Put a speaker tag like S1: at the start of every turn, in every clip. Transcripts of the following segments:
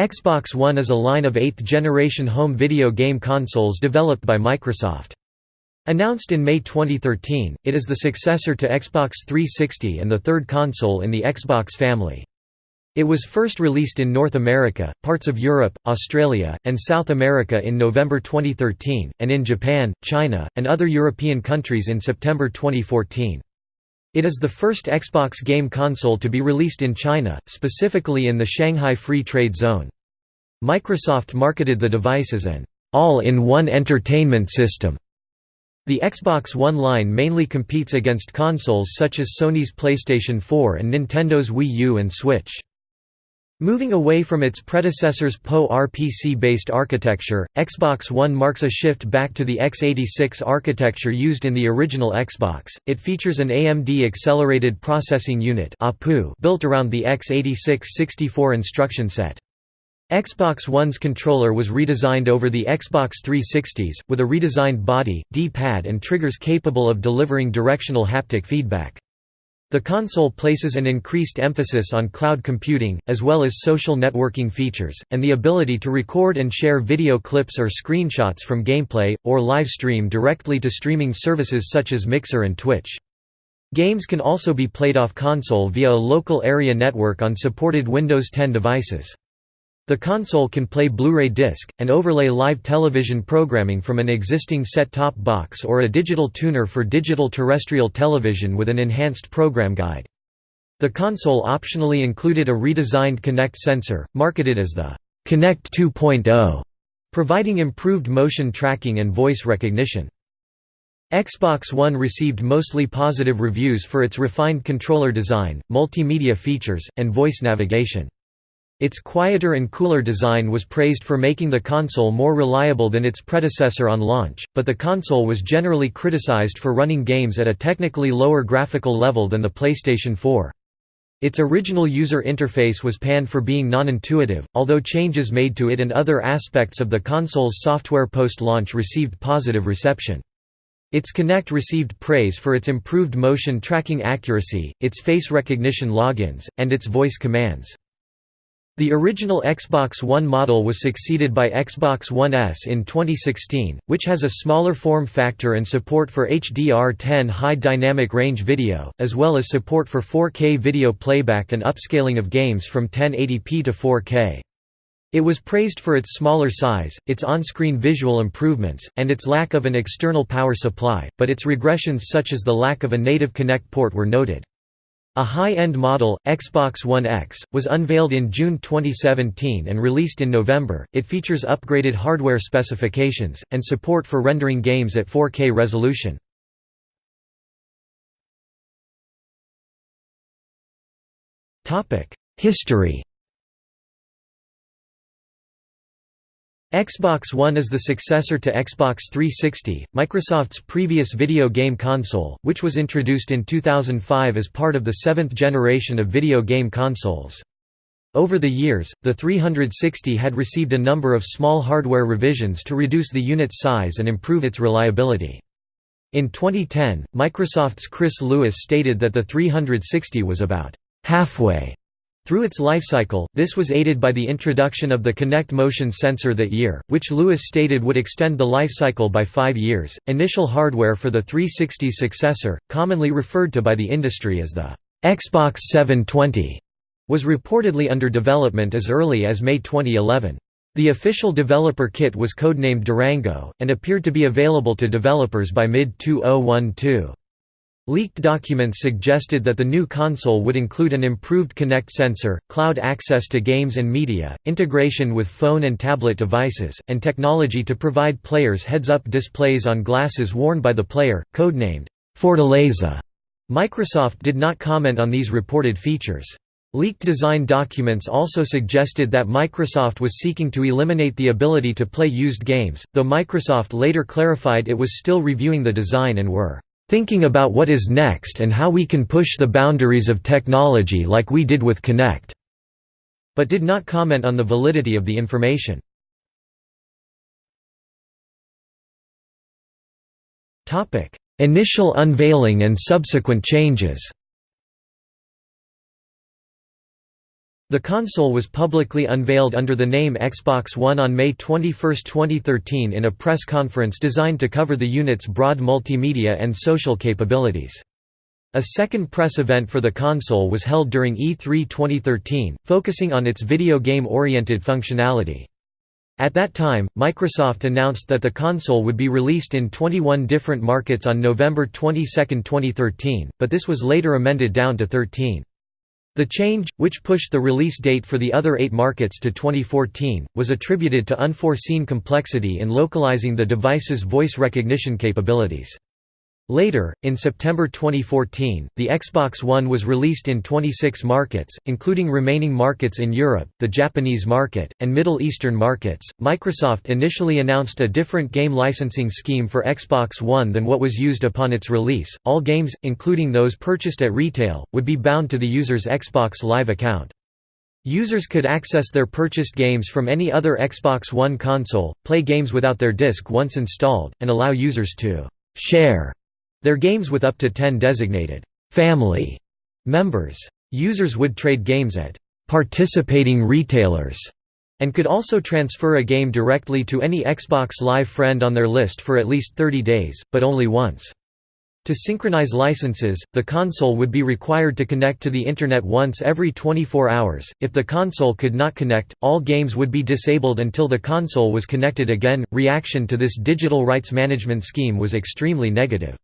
S1: Xbox One is a line of eighth-generation home video game consoles developed by Microsoft. Announced in May 2013, it is the successor to Xbox 360 and the third console in the Xbox family. It was first released in North America, parts of Europe, Australia, and South America in November 2013, and in Japan, China, and other European countries in September 2014. It is the first Xbox game console to be released in China, specifically in the Shanghai Free Trade Zone. Microsoft marketed the device as an all-in-one entertainment system. The Xbox One line mainly competes against consoles such as Sony's PlayStation 4 and Nintendo's Wii U and Switch. Moving away from its predecessor's PowerPC-based architecture, Xbox One marks a shift back to the x86 architecture used in the original Xbox. It features an AMD Accelerated Processing Unit built around the x86 64 instruction set. Xbox One's controller was redesigned over the Xbox 360's, with a redesigned body, D-pad and triggers capable of delivering directional haptic feedback. The console places an increased emphasis on cloud computing, as well as social networking features, and the ability to record and share video clips or screenshots from gameplay, or live stream directly to streaming services such as Mixer and Twitch. Games can also be played off console via a local area network on supported Windows 10 devices. The console can play Blu-ray disc, and overlay live television programming from an existing set-top box or a digital tuner for digital terrestrial television with an enhanced program guide. The console optionally included a redesigned Kinect sensor, marketed as the Kinect 2.0, providing improved motion tracking and voice recognition. Xbox One received mostly positive reviews for its refined controller design, multimedia features, and voice navigation. Its quieter and cooler design was praised for making the console more reliable than its predecessor on launch, but the console was generally criticized for running games at a technically lower graphical level than the PlayStation 4. Its original user interface was panned for being non-intuitive, although changes made to it and other aspects of the console's software post-launch received positive reception. Its Kinect received praise for its improved motion tracking accuracy, its face recognition logins, and its voice commands. The original Xbox One model was succeeded by Xbox One S in 2016, which has a smaller form factor and support for HDR10 high dynamic range video, as well as support for 4K video playback and upscaling of games from 1080p to 4K. It was praised for its smaller size, its on-screen visual improvements, and its lack of an external power supply, but its regressions such as the lack of a native Kinect port were noted. A high-end model, Xbox One X, was unveiled in June 2017 and released in November. It features upgraded hardware specifications and support for rendering games at 4K resolution. Topic: History Xbox One is the successor to Xbox 360, Microsoft's previous video game console, which was introduced in 2005 as part of the seventh generation of video game consoles. Over the years, the 360 had received a number of small hardware revisions to reduce the unit's size and improve its reliability. In 2010, Microsoft's Chris Lewis stated that the 360 was about halfway through its lifecycle, this was aided by the introduction of the Kinect motion sensor that year, which Lewis stated would extend the lifecycle by five years. Initial hardware for the 360 successor, commonly referred to by the industry as the Xbox 720, was reportedly under development as early as May 2011. The official developer kit was codenamed Durango, and appeared to be available to developers by mid-2012. Leaked documents suggested that the new console would include an improved Kinect sensor, cloud access to games and media, integration with phone and tablet devices, and technology to provide players heads-up displays on glasses worn by the player, codenamed Fortaleza. Microsoft did not comment on these reported features. Leaked design documents also suggested that Microsoft was seeking to eliminate the ability to play used games, though Microsoft later clarified it was still reviewing the design and were thinking about what is next and how we can push the boundaries of technology like we did with Kinect", but did not comment on the validity of the information. Initial unveiling and subsequent changes The console was publicly unveiled under the name Xbox One on May 21, 2013 in a press conference designed to cover the unit's broad multimedia and social capabilities. A second press event for the console was held during E3 2013, focusing on its video game-oriented functionality. At that time, Microsoft announced that the console would be released in 21 different markets on November 22, 2013, but this was later amended down to 13. The change, which pushed the release date for the other eight markets to 2014, was attributed to unforeseen complexity in localizing the device's voice recognition capabilities. Later, in September 2014, the Xbox One was released in 26 markets, including remaining markets in Europe, the Japanese market, and Middle Eastern markets. Microsoft initially announced a different game licensing scheme for Xbox One than what was used upon its release. All games, including those purchased at retail, would be bound to the user's Xbox Live account. Users could access their purchased games from any other Xbox One console, play games without their disc once installed, and allow users to share their games with up to 10 designated family members. Users would trade games at participating retailers and could also transfer a game directly to any Xbox Live friend on their list for at least 30 days, but only once. To synchronize licenses, the console would be required to connect to the Internet once every 24 hours. If the console could not connect, all games would be disabled until the console was connected again. Reaction to this digital rights management scheme was extremely negative.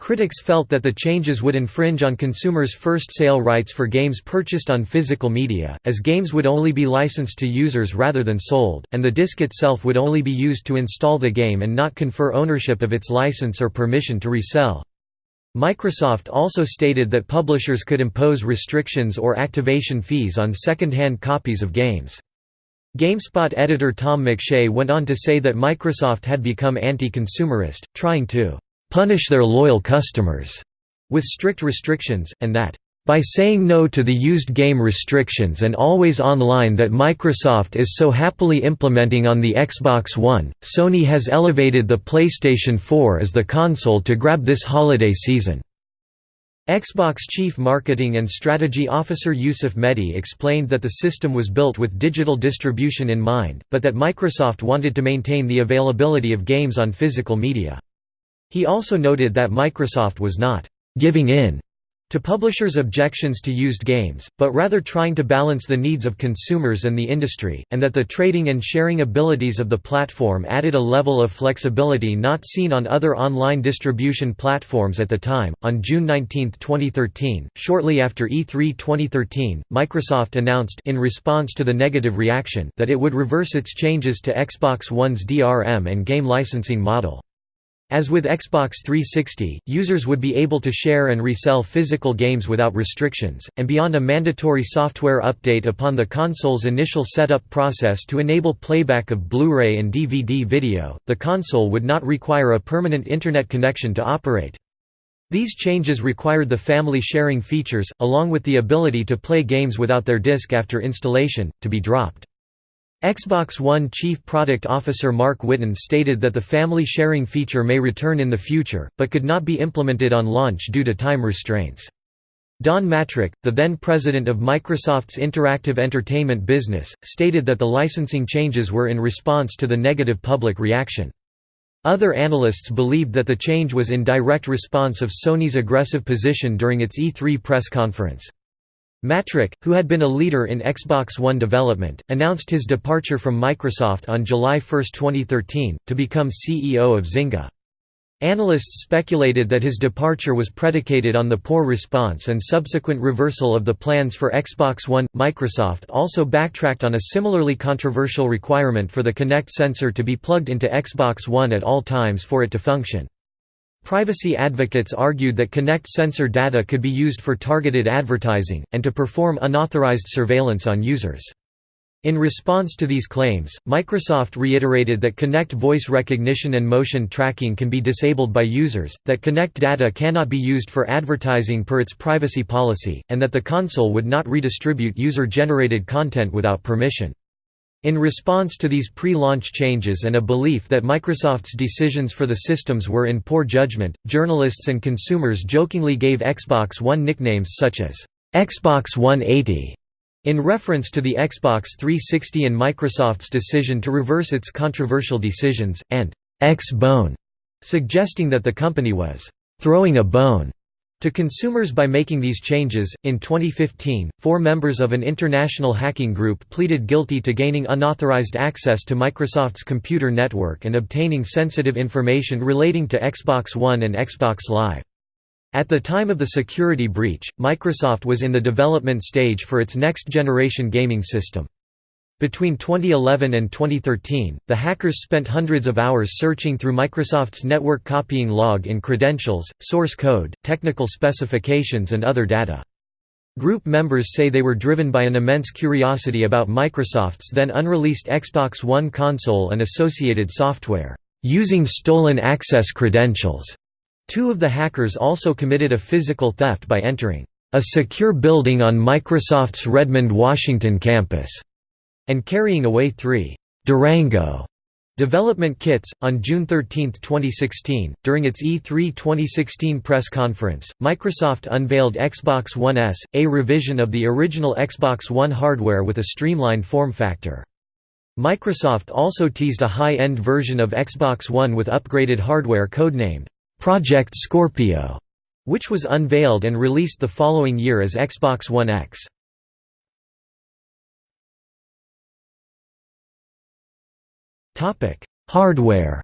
S1: Critics felt that the changes would infringe on consumers' first sale rights for games purchased on physical media, as games would only be licensed to users rather than sold, and the disc itself would only be used to install the game and not confer ownership of its license or permission to resell. Microsoft also stated that publishers could impose restrictions or activation fees on second-hand copies of games. GameSpot editor Tom McShea went on to say that Microsoft had become anti-consumerist, trying to punish their loyal customers with strict restrictions, and that by saying no to the used game restrictions and always online that Microsoft is so happily implementing on the Xbox One, Sony has elevated the PlayStation 4 as the console to grab this holiday season. Xbox Chief Marketing and Strategy Officer Yusuf Mehdi explained that the system was built with digital distribution in mind, but that Microsoft wanted to maintain the availability of games on physical media. He also noted that Microsoft was not «giving in» to publishers' objections to used games, but rather trying to balance the needs of consumers and the industry, and that the trading and sharing abilities of the platform added a level of flexibility not seen on other online distribution platforms at the time. On June 19, 2013, shortly after E3 2013, Microsoft announced in response to the negative reaction that it would reverse its changes to Xbox One's DRM and game licensing model. As with Xbox 360, users would be able to share and resell physical games without restrictions, and beyond a mandatory software update upon the console's initial setup process to enable playback of Blu-ray and DVD video, the console would not require a permanent Internet connection to operate. These changes required the family sharing features, along with the ability to play games without their disc after installation, to be dropped. Xbox One Chief Product Officer Mark Whitten stated that the family sharing feature may return in the future, but could not be implemented on launch due to time restraints. Don Mattrick, the then president of Microsoft's interactive entertainment business, stated that the licensing changes were in response to the negative public reaction. Other analysts believed that the change was in direct response of Sony's aggressive position during its E3 press conference. Mattrick, who had been a leader in Xbox One development, announced his departure from Microsoft on July 1, 2013, to become CEO of Zynga. Analysts speculated that his departure was predicated on the poor response and subsequent reversal of the plans for Xbox One. Microsoft also backtracked on a similarly controversial requirement for the Kinect sensor to be plugged into Xbox One at all times for it to function. Privacy advocates argued that Kinect sensor data could be used for targeted advertising, and to perform unauthorized surveillance on users. In response to these claims, Microsoft reiterated that Kinect voice recognition and motion tracking can be disabled by users, that Kinect data cannot be used for advertising per its privacy policy, and that the console would not redistribute user-generated content without permission. In response to these pre-launch changes and a belief that Microsoft's decisions for the systems were in poor judgment, journalists and consumers jokingly gave Xbox One nicknames such as Xbox 180 In reference to the Xbox 360 and Microsoft's decision to reverse its controversial decisions, and X-Bone, suggesting that the company was throwing a bone to consumers by making these changes. In 2015, four members of an international hacking group pleaded guilty to gaining unauthorized access to Microsoft's computer network and obtaining sensitive information relating to Xbox One and Xbox Live. At the time of the security breach, Microsoft was in the development stage for its next-generation gaming system. Between 2011 and 2013, the hackers spent hundreds of hours searching through Microsoft's network copying log in credentials, source code, technical specifications and other data. Group members say they were driven by an immense curiosity about Microsoft's then unreleased Xbox One console and associated software, using stolen access credentials. Two of the hackers also committed a physical theft by entering a secure building on Microsoft's Redmond, Washington campus and carrying away three Durango development kits. On June 13, 2016, during its E3 2016 press conference, Microsoft unveiled Xbox One S, a revision of the original Xbox One hardware with a streamlined form factor. Microsoft also teased a high-end version of Xbox One with upgraded hardware codenamed Project Scorpio, which was unveiled and released the following year as Xbox One X. Topic: Hardware.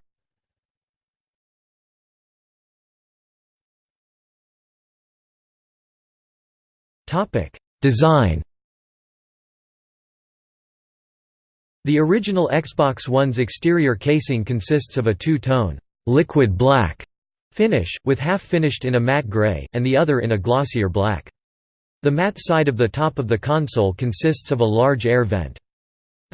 S1: Topic: Design. The original Xbox One's exterior casing consists of a two-tone liquid black finish, with half finished in a matte gray, and the other in a glossier black. The matte side of the top of the console consists of a large air vent.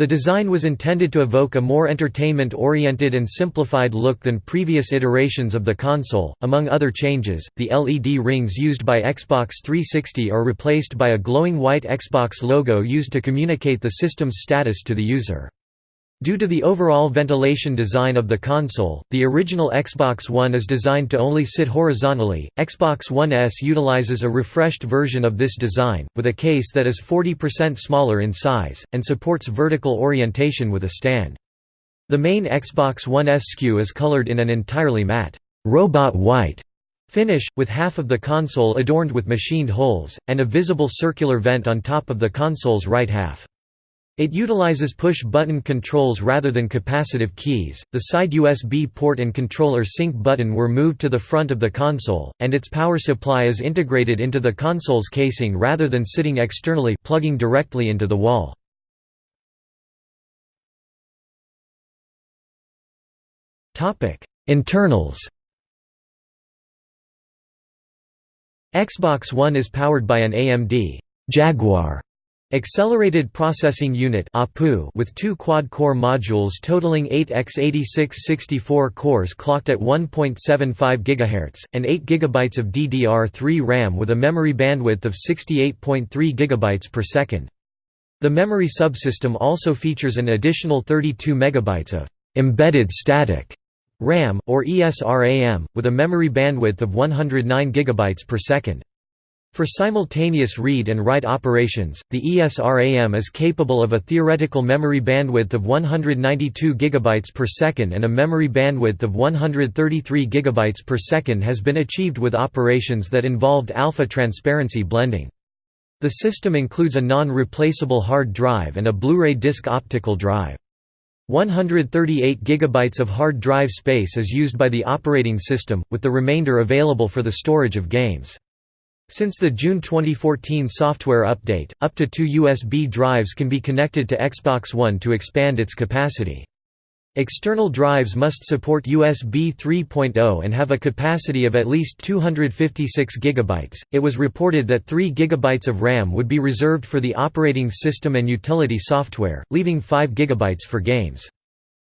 S1: The design was intended to evoke a more entertainment-oriented and simplified look than previous iterations of the console. Among other changes, the LED rings used by Xbox 360 are replaced by a glowing white Xbox logo used to communicate the system's status to the user. Due to the overall ventilation design of the console, the original Xbox One is designed to only sit horizontally. Xbox One S utilizes a refreshed version of this design, with a case that is 40% smaller in size, and supports vertical orientation with a stand. The main Xbox One S SKU is colored in an entirely matte, robot white finish, with half of the console adorned with machined holes, and a visible circular vent on top of the console's right half. It utilizes push-button controls rather than capacitive keys. The side USB port and controller sync button were moved to the front of the console, and its power supply is integrated into the console's casing rather than sitting externally plugging directly into the wall. Topic: Internals. Xbox One is powered by an AMD Jaguar Accelerated Processing Unit with two quad-core modules totaling 8 x86 64 cores clocked at 1.75 GHz, and 8 GB of DDR3 RAM with a memory bandwidth of 68.3 GB per second. The memory subsystem also features an additional 32 MB of «embedded static» RAM, or ESRAM, with a memory bandwidth of 109 GB per second. For simultaneous read and write operations, the ESRAM is capable of a theoretical memory bandwidth of 192 GB per second and a memory bandwidth of 133 GB per second has been achieved with operations that involved alpha transparency blending. The system includes a non-replaceable hard drive and a Blu-ray disc optical drive. 138 GB of hard drive space is used by the operating system, with the remainder available for the storage of games. Since the June 2014 software update, up to two USB drives can be connected to Xbox One to expand its capacity. External drives must support USB 3.0 and have a capacity of at least 256 GB. It was reported that 3 GB of RAM would be reserved for the operating system and utility software, leaving 5 GB for games.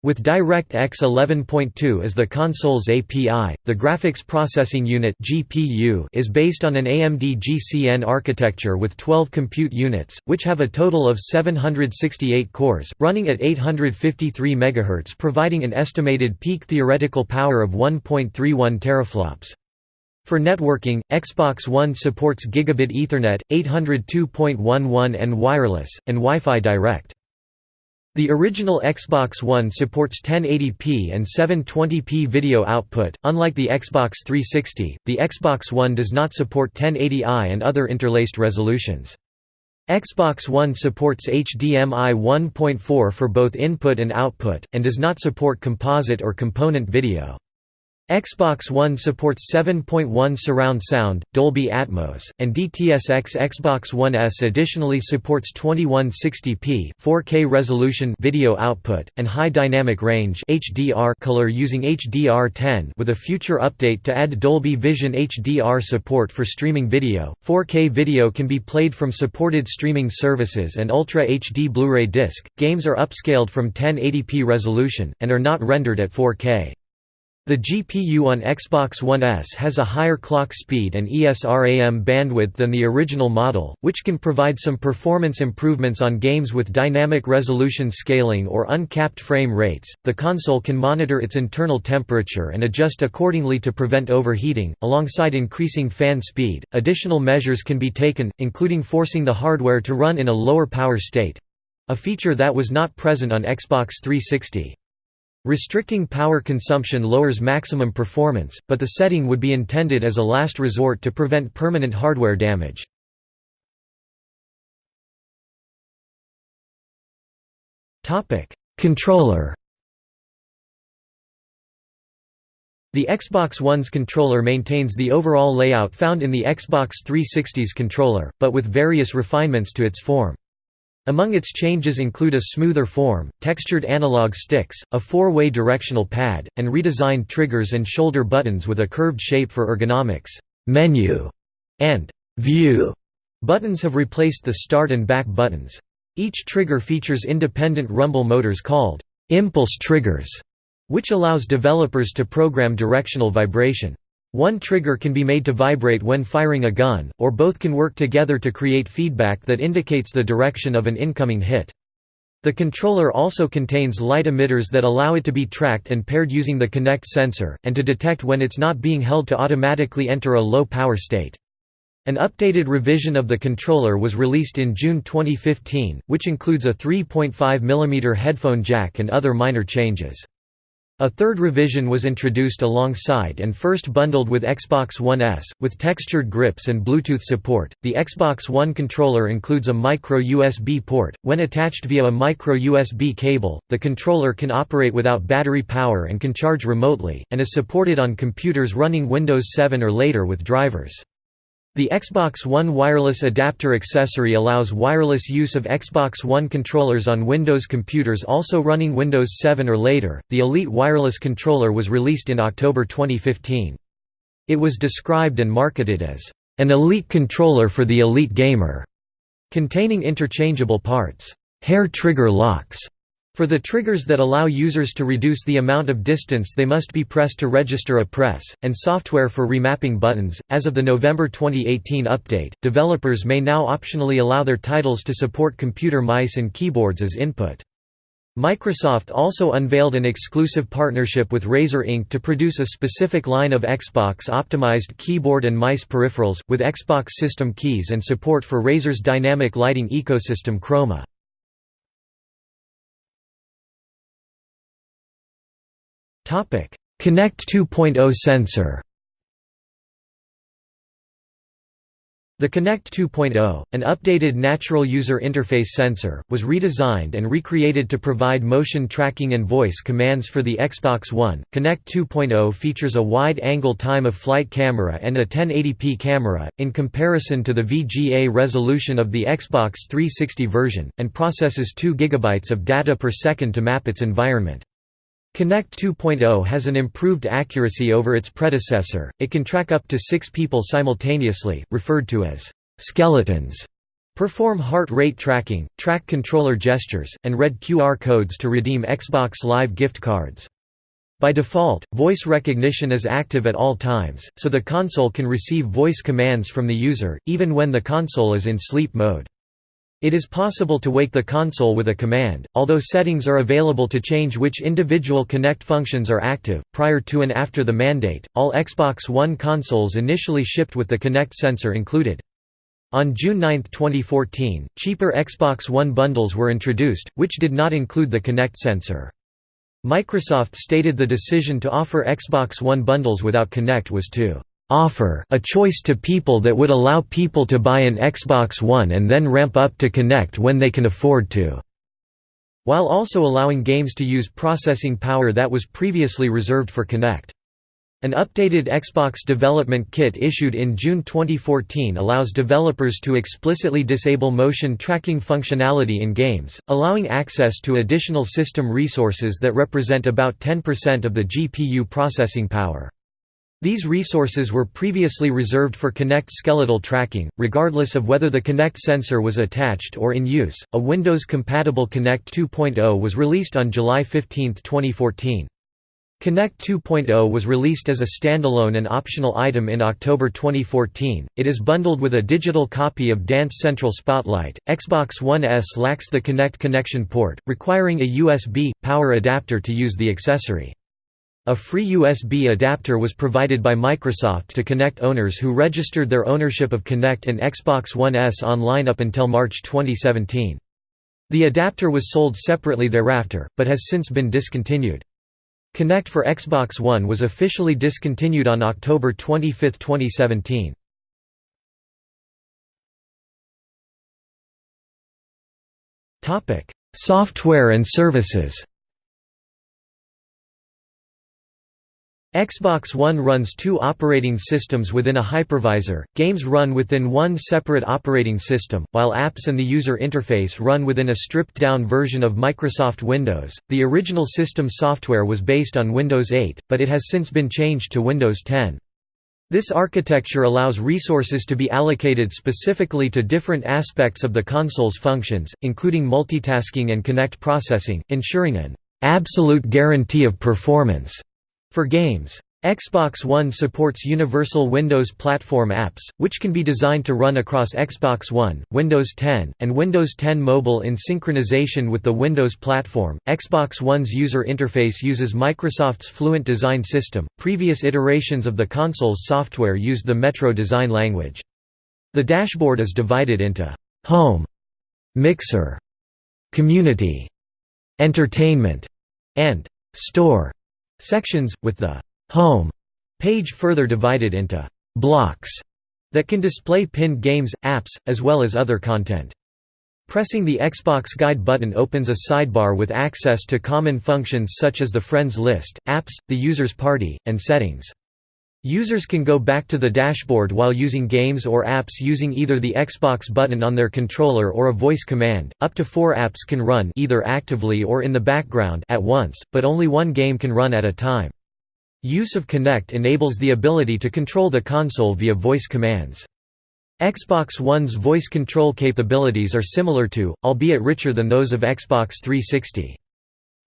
S1: With DirectX 11.2 as the console's API, the Graphics Processing Unit (GPU) is based on an AMD GCN architecture with 12 compute units, which have a total of 768 cores, running at 853 MHz, providing an estimated peak theoretical power of 1.31 teraflops. For networking, Xbox One supports Gigabit Ethernet, 802.11n wireless, and Wi-Fi Direct. The original Xbox One supports 1080p and 720p video output. Unlike the Xbox 360, the Xbox One does not support 1080i and other interlaced resolutions. Xbox One supports HDMI 1.4 for both input and output, and does not support composite or component video. Xbox One supports 7.1 surround sound, Dolby Atmos, and DTS:X. Xbox One S additionally supports 2160p 4K resolution video output and high dynamic range (HDR) color using HDR10 with a future update to add Dolby Vision HDR support for streaming video. 4K video can be played from supported streaming services and Ultra HD Blu-ray disc. Games are upscaled from 1080p resolution and are not rendered at 4K. The GPU on Xbox One S has a higher clock speed and ESRAM bandwidth than the original model, which can provide some performance improvements on games with dynamic resolution scaling or uncapped frame rates. The console can monitor its internal temperature and adjust accordingly to prevent overheating, alongside increasing fan speed. Additional measures can be taken, including forcing the hardware to run in a lower power state a feature that was not present on Xbox 360. Restricting power consumption lowers maximum performance, but the setting would be intended as a last resort to prevent permanent hardware damage. Controller The Xbox One's controller maintains the overall layout found in the Xbox 360's controller, but with various refinements to its form. Among its changes include a smoother form, textured analog sticks, a four-way directional pad, and redesigned triggers and shoulder buttons with a curved shape for ergonomics. Menu and View buttons have replaced the start and back buttons. Each trigger features independent rumble motors called impulse triggers, which allows developers to program directional vibration. One trigger can be made to vibrate when firing a gun, or both can work together to create feedback that indicates the direction of an incoming hit. The controller also contains light emitters that allow it to be tracked and paired using the Kinect sensor, and to detect when it's not being held to automatically enter a low power state. An updated revision of the controller was released in June 2015, which includes a 3.5 mm headphone jack and other minor changes. A third revision was introduced alongside and first bundled with Xbox One S, with textured grips and Bluetooth support. The Xbox One controller includes a micro USB port. When attached via a micro USB cable, the controller can operate without battery power and can charge remotely, and is supported on computers running Windows 7 or later with drivers. The Xbox One wireless adapter accessory allows wireless use of Xbox One controllers on Windows computers also running Windows 7 or later. The Elite wireless controller was released in October 2015. It was described and marketed as an elite controller for the elite gamer, containing interchangeable parts, hair trigger locks, for the triggers that allow users to reduce the amount of distance they must be pressed to register a press, and software for remapping buttons, as of the November 2018 update, developers may now optionally allow their titles to support computer mice and keyboards as input. Microsoft also unveiled an exclusive partnership with Razer Inc. to produce a specific line of Xbox-optimized keyboard and mice peripherals, with Xbox system keys and support for Razer's dynamic lighting ecosystem Chroma. Kinect 2.0 sensor The Kinect 2.0, an updated natural user interface sensor, was redesigned and recreated to provide motion tracking and voice commands for the Xbox One. Kinect 2.0 features a wide-angle time-of-flight camera and a 1080p camera, in comparison to the VGA resolution of the Xbox 360 version, and processes 2 GB of data per second to map its environment. Kinect 2.0 has an improved accuracy over its predecessor, it can track up to six people simultaneously, referred to as «skeletons», perform heart rate tracking, track controller gestures, and read QR codes to redeem Xbox Live gift cards. By default, voice recognition is active at all times, so the console can receive voice commands from the user, even when the console is in sleep mode. It is possible to wake the console with a command, although settings are available to change which individual Kinect functions are active. Prior to and after the mandate, all Xbox One consoles initially shipped with the Kinect sensor included. On June 9, 2014, cheaper Xbox One bundles were introduced, which did not include the Kinect sensor. Microsoft stated the decision to offer Xbox One bundles without Kinect was to offer a choice to people that would allow people to buy an Xbox One and then ramp up to Kinect when they can afford to, while also allowing games to use processing power that was previously reserved for Kinect. An updated Xbox development kit issued in June 2014 allows developers to explicitly disable motion tracking functionality in games, allowing access to additional system resources that represent about 10% of the GPU processing power. These resources were previously reserved for Kinect skeletal tracking, regardless of whether the Kinect sensor was attached or in use. A Windows compatible Kinect 2.0 was released on July 15, 2014. Kinect 2.0 was released as a standalone and optional item in October 2014. It is bundled with a digital copy of Dance Central Spotlight. Xbox One S lacks the Kinect connection port, requiring a USB power adapter to use the accessory. A free USB adapter was provided by Microsoft to Kinect owners who registered their ownership of Kinect and Xbox One S online up until March 2017. The adapter was sold separately thereafter, but has since been discontinued. Kinect for Xbox One was officially discontinued on October 25, 2017. Software and services Xbox One runs two operating systems within a hypervisor, games run within one separate operating system, while apps and the user interface run within a stripped-down version of Microsoft Windows. The original system software was based on Windows 8, but it has since been changed to Windows 10. This architecture allows resources to be allocated specifically to different aspects of the console's functions, including multitasking and Kinect processing, ensuring an absolute guarantee of performance. For games, Xbox One supports Universal Windows Platform apps, which can be designed to run across Xbox One, Windows 10, and Windows 10 Mobile in synchronization with the Windows platform. Xbox One's user interface uses Microsoft's Fluent design system. Previous iterations of the console's software used the Metro design language. The dashboard is divided into Home, Mixer, Community, Entertainment, and Store sections, with the «home» page further divided into «blocks» that can display pinned games, apps, as well as other content. Pressing the Xbox Guide button opens a sidebar with access to common functions such as the Friends list, apps, the user's party, and settings. Users can go back to the dashboard while using games or apps using either the Xbox button on their controller or a voice command. Up to 4 apps can run either actively or in the background at once, but only one game can run at a time. Use of Kinect enables the ability to control the console via voice commands. Xbox One's voice control capabilities are similar to, albeit richer than those of Xbox 360.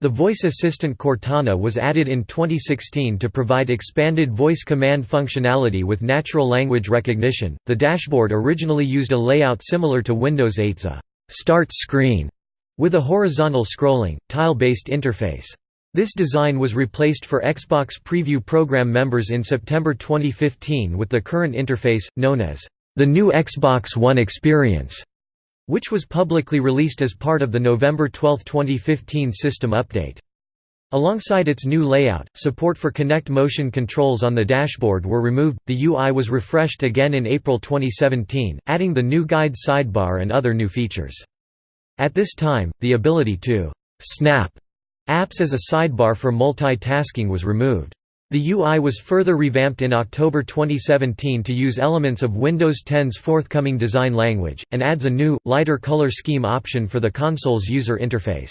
S1: The voice assistant Cortana was added in 2016 to provide expanded voice command functionality with natural language recognition. The dashboard originally used a layout similar to Windows 8's a start screen with a horizontal scrolling, tile-based interface. This design was replaced for Xbox Preview program members in September 2015 with the current interface, known as the new Xbox One Experience which was publicly released as part of the November 12, 2015 system update. Alongside its new layout, support for Kinect motion controls on the dashboard were removed. The UI was refreshed again in April 2017, adding the new guide sidebar and other new features. At this time, the ability to snap apps as a sidebar for multitasking was removed. The UI was further revamped in October 2017 to use elements of Windows 10's forthcoming design language, and adds a new, lighter color scheme option for the console's user interface.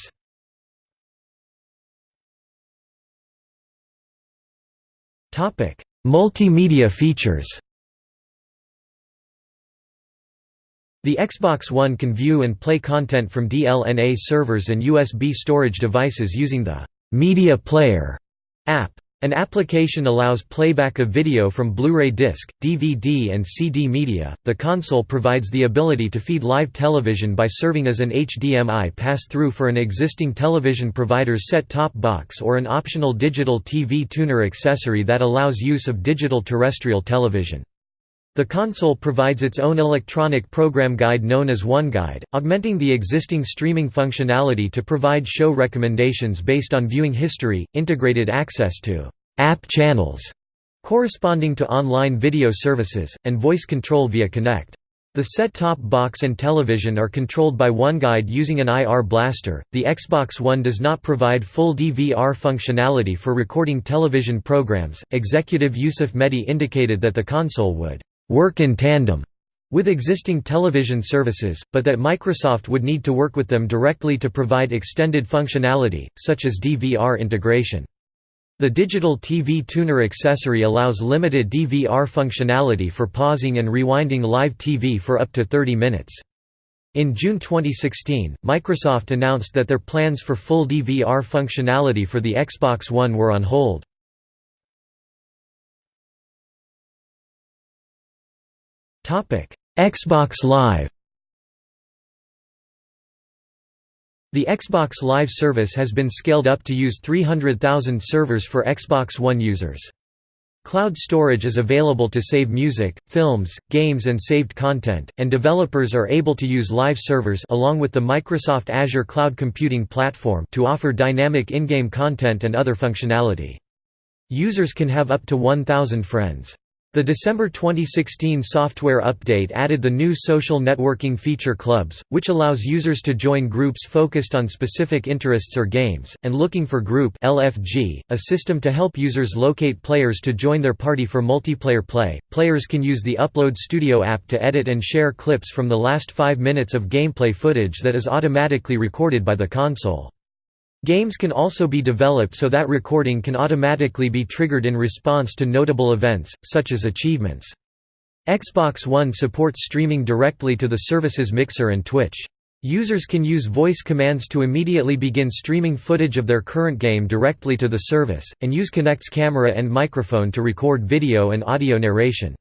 S1: Multimedia features The Xbox One can view and play content from DLNA servers and USB storage devices using the «Media Player» app. An application allows playback of video from Blu-ray disc, DVD and CD media. The console provides the ability to feed live television by serving as an HDMI pass-through for an existing television provider's set-top box or an optional digital TV tuner accessory that allows use of digital terrestrial television. The console provides its own electronic program guide known as OneGuide, augmenting the existing streaming functionality to provide show recommendations based on viewing history, integrated access to app channels corresponding to online video services, and voice control via Kinect. The set-top box and television are controlled by OneGuide using an IR blaster. The Xbox One does not provide full DVR functionality for recording television programs. Executive Yusuf Mehdi indicated that the console would work in tandem with existing television services, but that Microsoft would need to work with them directly to provide extended functionality, such as DVR integration. The digital TV tuner accessory allows limited DVR functionality for pausing and rewinding live TV for up to 30 minutes. In June 2016, Microsoft announced that their plans for full DVR functionality for the Xbox One were on hold. Xbox Live The Xbox Live service has been scaled up to use 300,000 servers for Xbox One users. Cloud storage is available to save music, films, games and saved content, and developers are able to use live servers along with the Microsoft Azure Cloud Computing Platform to offer dynamic in-game content and other functionality. Users can have up to 1,000 friends. The December 2016 software update added the new social networking feature Clubs, which allows users to join groups focused on specific interests or games, and Looking for Group LFG, a system to help users locate players to join their party for multiplayer play. Players can use the Upload Studio app to edit and share clips from the last 5 minutes of gameplay footage that is automatically recorded by the console. Games can also be developed so that recording can automatically be triggered in response to notable events, such as achievements. Xbox One supports streaming directly to the service's Mixer and Twitch. Users can use voice commands to immediately begin streaming footage of their current game directly to the service, and use Kinect's camera and microphone to record video and audio narration.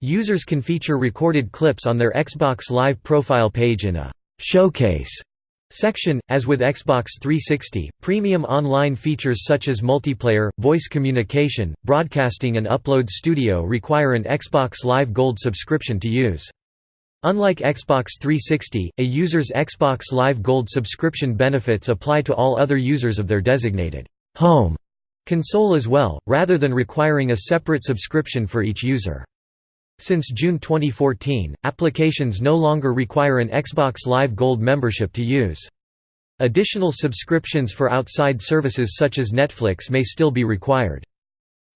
S1: Users can feature recorded clips on their Xbox Live profile page in a «showcase» Section, as with Xbox 360, premium online features such as multiplayer, voice communication, broadcasting and Upload Studio require an Xbox Live Gold subscription to use. Unlike Xbox 360, a user's Xbox Live Gold subscription benefits apply to all other users of their designated home console as well, rather than requiring a separate subscription for each user. Since June 2014, applications no longer require an Xbox Live Gold membership to use. Additional subscriptions for outside services such as Netflix may still be required.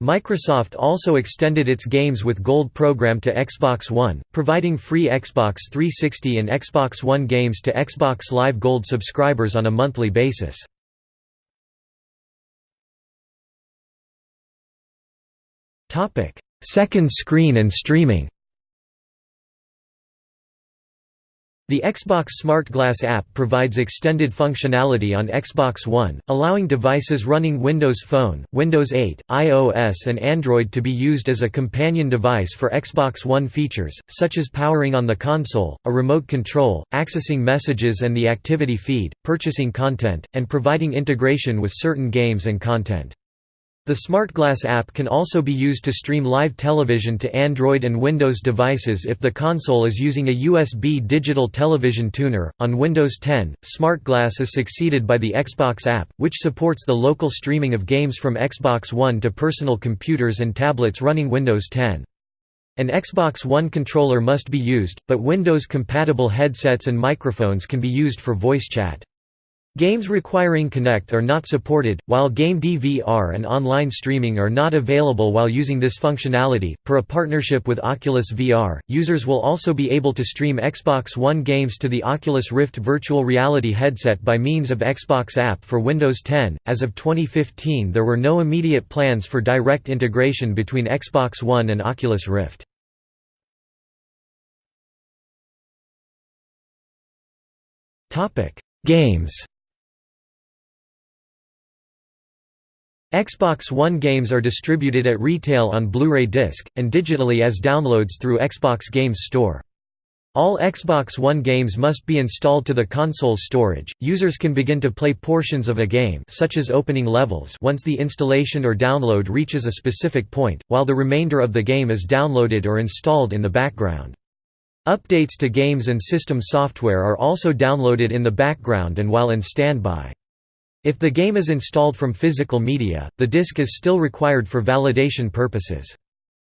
S1: Microsoft also extended its Games with Gold program to Xbox One, providing free Xbox 360 and Xbox One games to Xbox Live Gold subscribers on a monthly basis. Second screen and streaming The Xbox Smart Glass app provides extended functionality on Xbox One, allowing devices running Windows Phone, Windows 8, iOS and Android to be used as a companion device for Xbox One features, such as powering on the console, a remote control, accessing messages and the activity feed, purchasing content, and providing integration with certain games and content. The SmartGlass app can also be used to stream live television to Android and Windows devices if the console is using a USB digital television tuner. On Windows 10, SmartGlass is succeeded by the Xbox app, which supports the local streaming of games from Xbox One to personal computers and tablets running Windows 10. An Xbox One controller must be used, but Windows-compatible headsets and microphones can be used for voice chat. Games requiring Kinect are not supported, while game DVR and online streaming are not available while using this functionality. Per a partnership with Oculus VR, users will also be able to stream Xbox One games to the Oculus Rift virtual reality headset by means of Xbox app for Windows 10. As of 2015, there were no immediate plans for direct integration between Xbox One and Oculus Rift. Topic: Games Xbox One games are distributed at retail on Blu-ray disc, and digitally as downloads through Xbox Games Store. All Xbox One games must be installed to the console's storage. Users can begin to play portions of a game such as opening levels once the installation or download reaches a specific point, while the remainder of the game is downloaded or installed in the background. Updates to games and system software are also downloaded in the background and while in standby. If the game is installed from physical media, the disc is still required for validation purposes.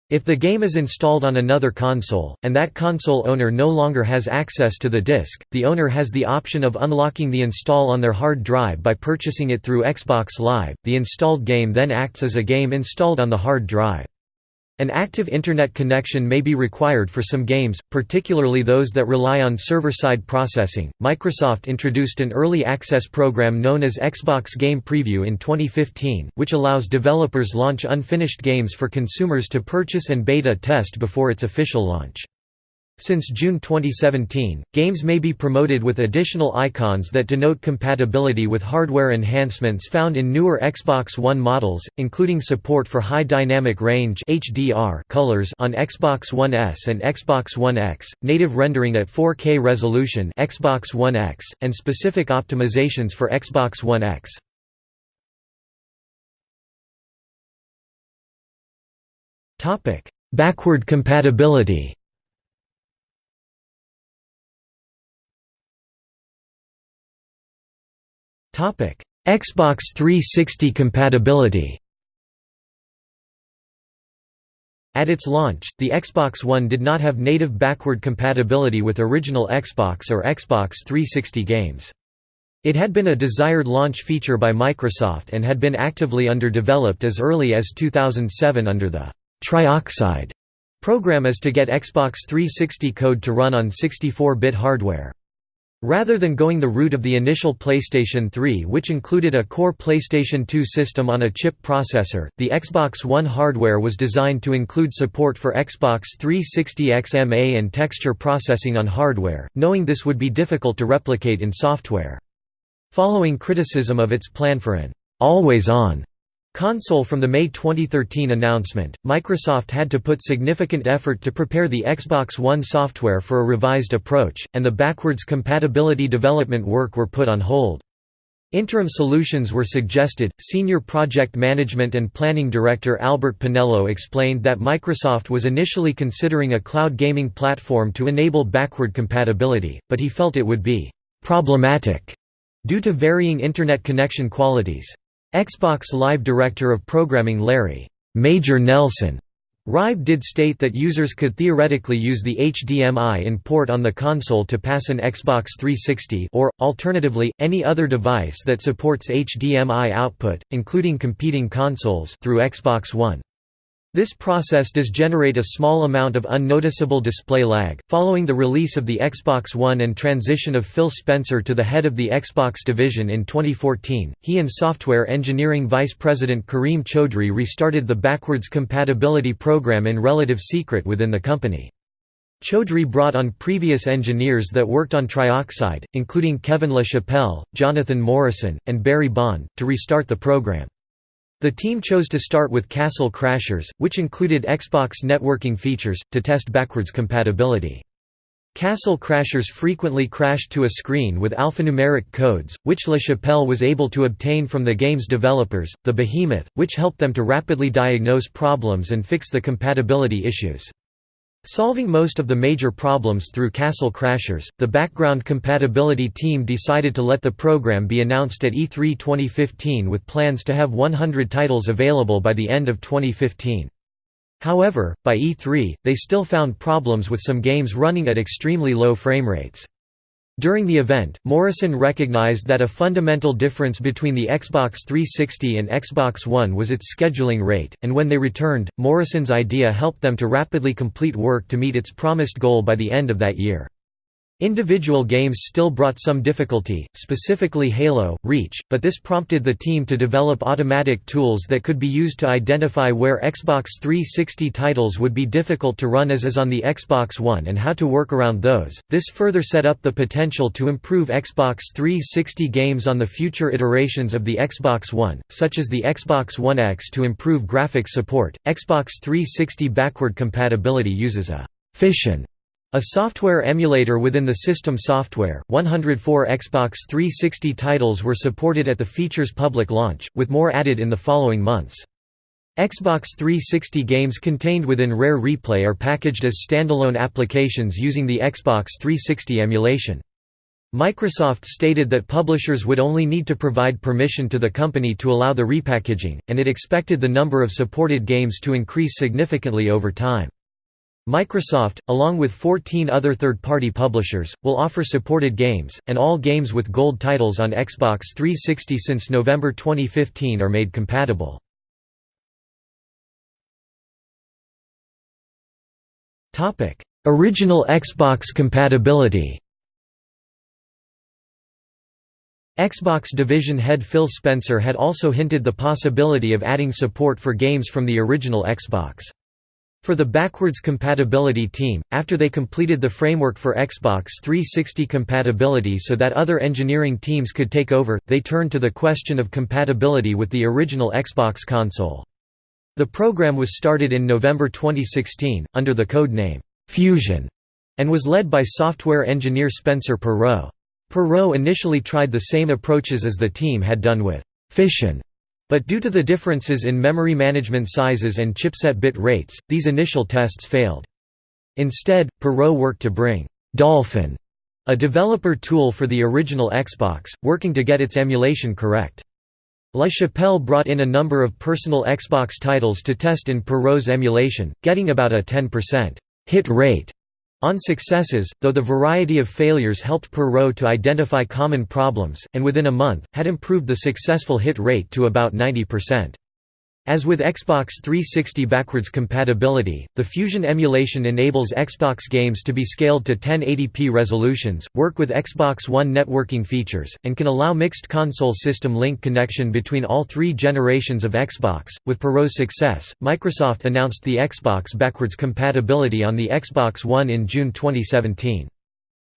S1: If the game is installed on another console, and that console owner no longer has access to the disc, the owner has the option of unlocking the install on their hard drive by purchasing it through Xbox Live. The installed game then acts as a game installed on the hard drive. An active Internet connection may be required for some games, particularly those that rely on server-side processing. Microsoft introduced an early access program known as Xbox Game Preview in 2015, which allows developers launch unfinished games for consumers to purchase and beta test before its official launch. Since June 2017, games may be promoted with additional icons that denote compatibility with hardware enhancements found in newer Xbox One models, including support for high dynamic range (HDR) colors on Xbox One S and Xbox One X, native rendering at 4K resolution Xbox One X, and specific optimizations for Xbox One X. Topic: Backward compatibility. Xbox 360 compatibility At its launch, the Xbox One did not have native backward compatibility with original Xbox or Xbox 360 games. It had been a desired launch feature by Microsoft and had been actively underdeveloped as early as 2007 under the Trioxide program as to get Xbox 360 code to run on 64-bit hardware. Rather than going the route of the initial PlayStation 3 which included a core PlayStation 2 system on a chip processor, the Xbox One hardware was designed to include support for Xbox 360 XMA and texture processing on hardware, knowing this would be difficult to replicate in software. Following criticism of its plan for an always-on console from the May 2013 announcement, Microsoft had to put significant effort to prepare the Xbox One software for a revised approach, and the backwards compatibility development work were put on hold. Interim solutions were suggested. Senior Project Management and Planning Director Albert Penello explained that Microsoft was initially considering a cloud gaming platform to enable backward compatibility, but he felt it would be problematic due to varying Internet connection qualities. Xbox Live Director of Programming Larry Major Nelson Hryb did state that users could theoretically use the HDMI in port on the console to pass an Xbox 360 or, alternatively, any other device that supports HDMI output, including competing consoles through Xbox One. This process does generate a small amount of unnoticeable display lag. Following the release of the Xbox One and transition of Phil Spencer to the head of the Xbox division in 2014, he and software engineering vice president Kareem Chaudhry restarted the backwards compatibility program in relative secret within the company. Chaudhry brought on previous engineers that worked on Trioxide, including Kevin LaChapelle, Jonathan Morrison, and Barry Bond, to restart the program. The team chose to start with Castle Crashers, which included Xbox networking features, to test backwards compatibility. Castle Crashers frequently crashed to a screen with alphanumeric codes, which LaChapelle was able to obtain from the game's developers, the Behemoth, which helped them to rapidly diagnose problems and fix the compatibility issues. Solving most of the major problems through Castle Crashers, the background compatibility team decided to let the program be announced at E3 2015 with plans to have 100 titles available by the end of 2015. However, by E3, they still found problems with some games running at extremely low frame rates. During the event, Morrison recognized that a fundamental difference between the Xbox 360 and Xbox One was its scheduling rate, and when they returned, Morrison's idea helped them to rapidly complete work to meet its promised goal by the end of that year. Individual games still brought some difficulty, specifically Halo, Reach, but this prompted the team to develop automatic tools that could be used to identify where Xbox 360 titles would be difficult to run as is on the Xbox One and how to work around those. This further set up the potential to improve Xbox 360 games on the future iterations of the Xbox One, such as the Xbox One X to improve graphics support. Xbox 360 backward compatibility uses a fission a software emulator within the system software, 104 Xbox 360 titles were supported at the feature's public launch, with more added in the following months. Xbox 360 games contained within Rare Replay are packaged as standalone applications using the Xbox 360 emulation. Microsoft stated that publishers would only need to provide permission to the company to allow the repackaging, and it expected the number of supported games to increase significantly over time. Microsoft, along with 14 other third-party publishers, will offer supported games, and all games with gold titles on Xbox 360 since November 2015 are made compatible. Original Xbox compatibility Xbox division head Phil Spencer had also hinted the possibility of adding support for games from the original Xbox. For the backwards compatibility team, after they completed the framework for Xbox 360 compatibility so that other engineering teams could take over, they turned to the question of compatibility with the original Xbox console. The program was started in November 2016, under the code name, Fusion, and was led by software engineer Spencer Perreault. Perreault initially tried the same approaches as the team had done with Fission but due to the differences in memory management sizes and chipset bit rates, these initial tests failed. Instead, Perreault worked to bring Dolphin, a developer tool for the original Xbox, working to get its emulation correct. LaChapelle brought in a number of personal Xbox titles to test in Perreault's emulation, getting about a 10% hit rate on successes, though the variety of failures helped Perreault to identify common problems, and within a month, had improved the successful hit rate to about 90%. As with Xbox 360 backwards compatibility, the Fusion emulation enables Xbox games to be scaled to 1080p resolutions, work with Xbox One networking features, and can allow mixed console system link connection between all three generations of Xbox. With Perreault's success, Microsoft announced the Xbox backwards compatibility on the Xbox One in June 2017.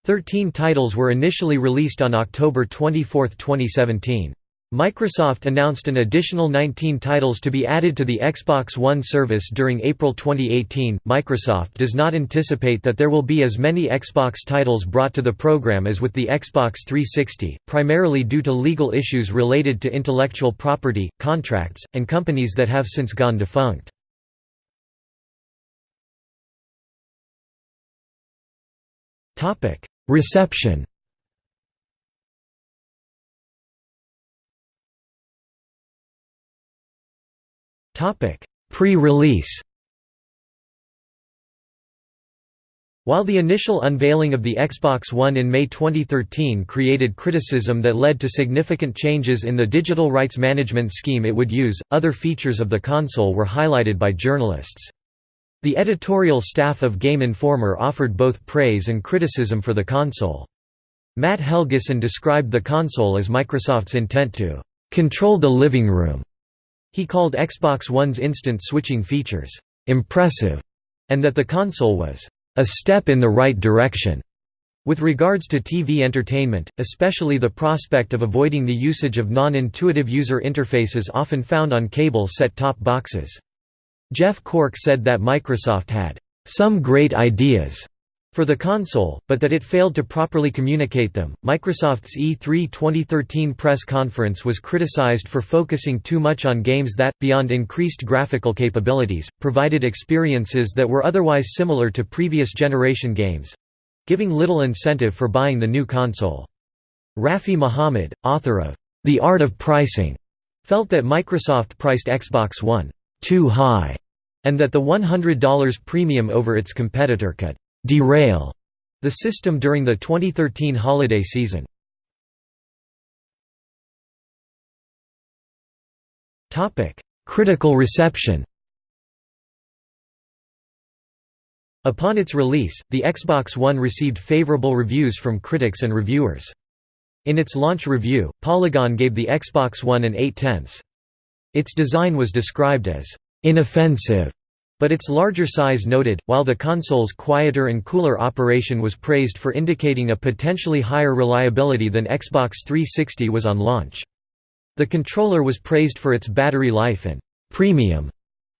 S1: Thirteen titles were initially released on October 24, 2017. Microsoft announced an additional 19 titles to be added to the Xbox One service during April 2018. Microsoft does not anticipate that there will be as many Xbox titles brought to the program as with the Xbox 360, primarily due to legal issues related to intellectual property, contracts, and companies that have since gone defunct. Reception Pre-release While the initial unveiling of the Xbox One in May 2013 created criticism that led to significant changes in the digital rights management scheme it would use, other features of the console were highlighted by journalists. The editorial staff of Game Informer offered both praise and criticism for the console. Matt Helgeson described the console as Microsoft's intent to "...control the living room." He called Xbox One's instant switching features, "...impressive", and that the console was, "...a step in the right direction." With regards to TV entertainment, especially the prospect of avoiding the usage of non-intuitive user interfaces often found on cable set-top boxes. Jeff Cork said that Microsoft had, "...some great ideas," for the console, but that it failed to properly communicate them. Microsoft's E3 2013 press conference was criticized for focusing too much on games that, beyond increased graphical capabilities, provided experiences that were otherwise similar to previous generation games giving little incentive for buying the new console. Rafi Mohammed, author of The Art of Pricing, felt that Microsoft priced Xbox One too high, and that the $100 premium over its competitor could derail the system during the 2013 holiday season. Critical reception Upon its release, the Xbox One received favorable reviews from critics and reviewers. In its launch review, Polygon gave the Xbox One an 8 tenths. Its design was described as inoffensive, but its larger size noted, while the console's quieter and cooler operation was praised for indicating a potentially higher reliability than Xbox 360 was on launch. The controller was praised for its battery life and premium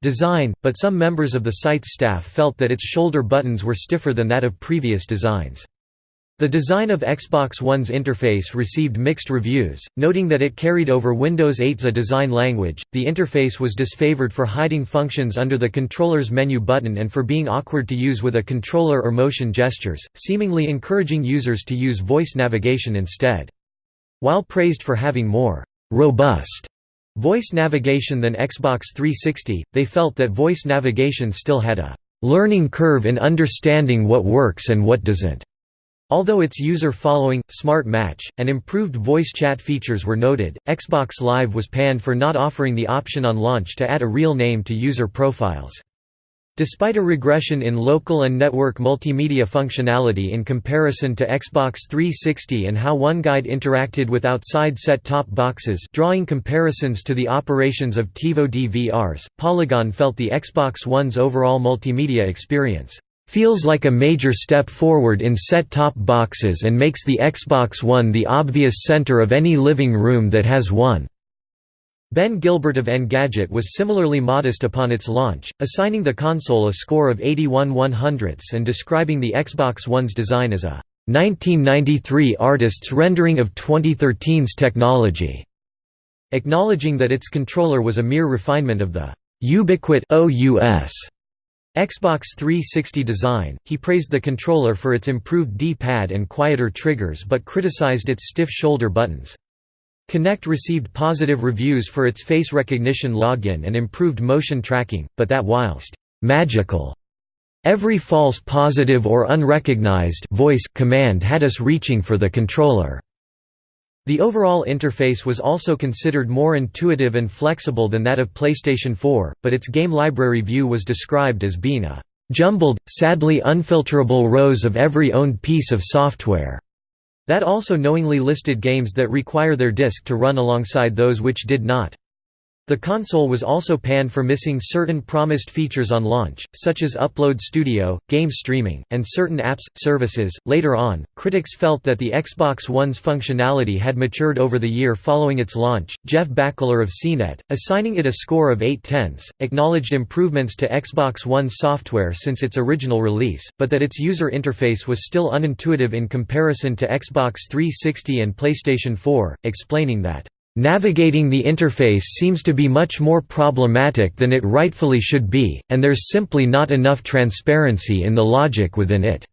S1: design, but some members of the site's staff felt that its shoulder buttons were stiffer than that of previous designs. The design of Xbox One's interface received mixed reviews, noting that it carried over Windows 8's a design language. The interface was disfavored for hiding functions under the controller's menu button and for being awkward to use with a controller or motion gestures, seemingly encouraging users to use voice navigation instead. While praised for having more robust voice navigation than Xbox 360, they felt that voice navigation still had a learning curve in understanding what works and what doesn't. Although its user-following, smart match, and improved voice chat features were noted, Xbox Live was panned for not offering the option on launch to add a real name to user profiles. Despite a regression in local and network multimedia functionality in comparison to Xbox 360 and how OneGuide interacted with outside set-top boxes drawing comparisons to the operations of TiVo DVRs, Polygon felt the Xbox One's overall multimedia experience feels like a major step forward in set-top boxes and makes the Xbox One the obvious center of any living room that has one." Ben Gilbert of Engadget was similarly modest upon its launch, assigning the console a score of 81 100ths and describing the Xbox One's design as a 1993 artist's rendering of 2013's technology, acknowledging that its controller was a mere refinement of the Ubiquit OUS Xbox 360 design, he praised the controller for its improved D-pad and quieter triggers but criticized its stiff shoulder buttons. Kinect received positive reviews for its face recognition login and improved motion tracking, but that whilst «magical» every false positive or unrecognized voice command had us reaching for the controller. The overall interface was also considered more intuitive and flexible than that of PlayStation 4, but its game library view was described as being a jumbled, sadly unfilterable rows of every owned piece of software. That also knowingly listed games that require their disk to run alongside those which did not. The console was also panned for missing certain promised features on launch, such as Upload Studio, game streaming, and certain apps, services. Later on, critics felt that the Xbox One's functionality had matured over the year following its launch. Jeff Bakalar of CNET, assigning it a score of 8 tenths, acknowledged improvements to Xbox One's software since its original release, but that its user interface was still unintuitive in comparison to Xbox 360 and PlayStation 4, explaining that Navigating the interface seems to be much more problematic than it rightfully should be, and there's simply not enough transparency in the logic within it.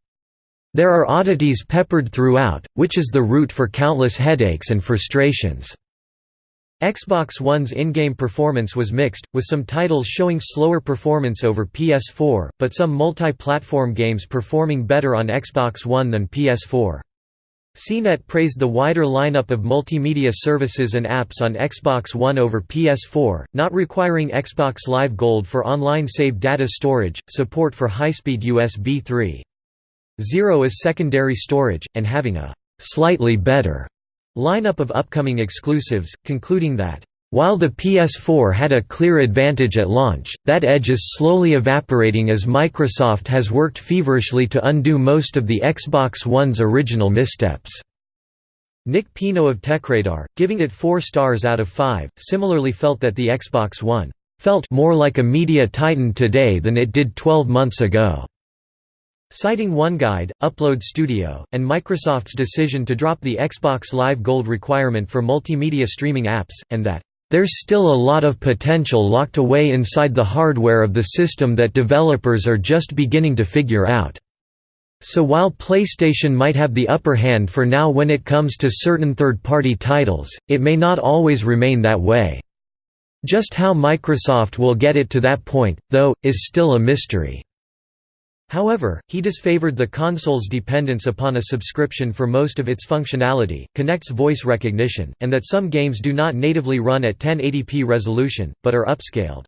S1: There are oddities peppered throughout, which is the root for countless headaches and frustrations. Xbox One's in-game performance was mixed, with some titles showing slower performance over PS4, but some multi-platform games performing better on Xbox One than PS4. CNET praised the wider lineup of multimedia services and apps on Xbox One over PS4, not requiring Xbox Live Gold for online save data storage, support for high-speed USB 3.0 as secondary storage, and having a «slightly better» lineup of upcoming exclusives, concluding that while the PS4 had a clear advantage at launch, that edge is slowly evaporating as Microsoft has worked feverishly to undo most of the Xbox One's original missteps. Nick Pino of TechRadar, giving it 4 stars out of 5, similarly felt that the Xbox One felt more like a media titan today than it did 12 months ago. Citing OneGuide, Upload Studio, and Microsoft's decision to drop the Xbox Live Gold requirement for multimedia streaming apps, and that there's still a lot of potential locked away inside the hardware of the system that developers are just beginning to figure out. So while PlayStation might have the upper hand for now when it comes to certain third-party titles, it may not always remain that way. Just how Microsoft will get it to that point, though, is still a mystery. However, he disfavored the console's dependence upon a subscription for most of its functionality, Kinect's voice recognition, and that some games do not natively run at 1080p resolution, but are upscaled.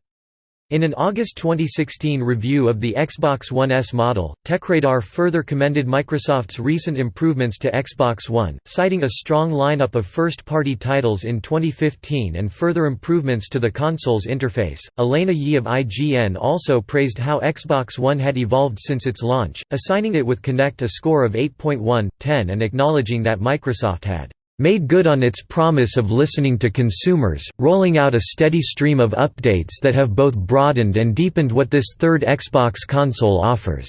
S1: In an August 2016 review of the Xbox One S model, TechRadar further commended Microsoft's recent improvements to Xbox One, citing a strong lineup of first-party titles in 2015 and further improvements to the console's interface. Elena Yee of IGN also praised how Xbox One had evolved since its launch, assigning it with Kinect a score of 8.1/10 and acknowledging that Microsoft had made good on its promise of listening to consumers, rolling out a steady stream of updates that have both broadened and deepened what this third Xbox console offers."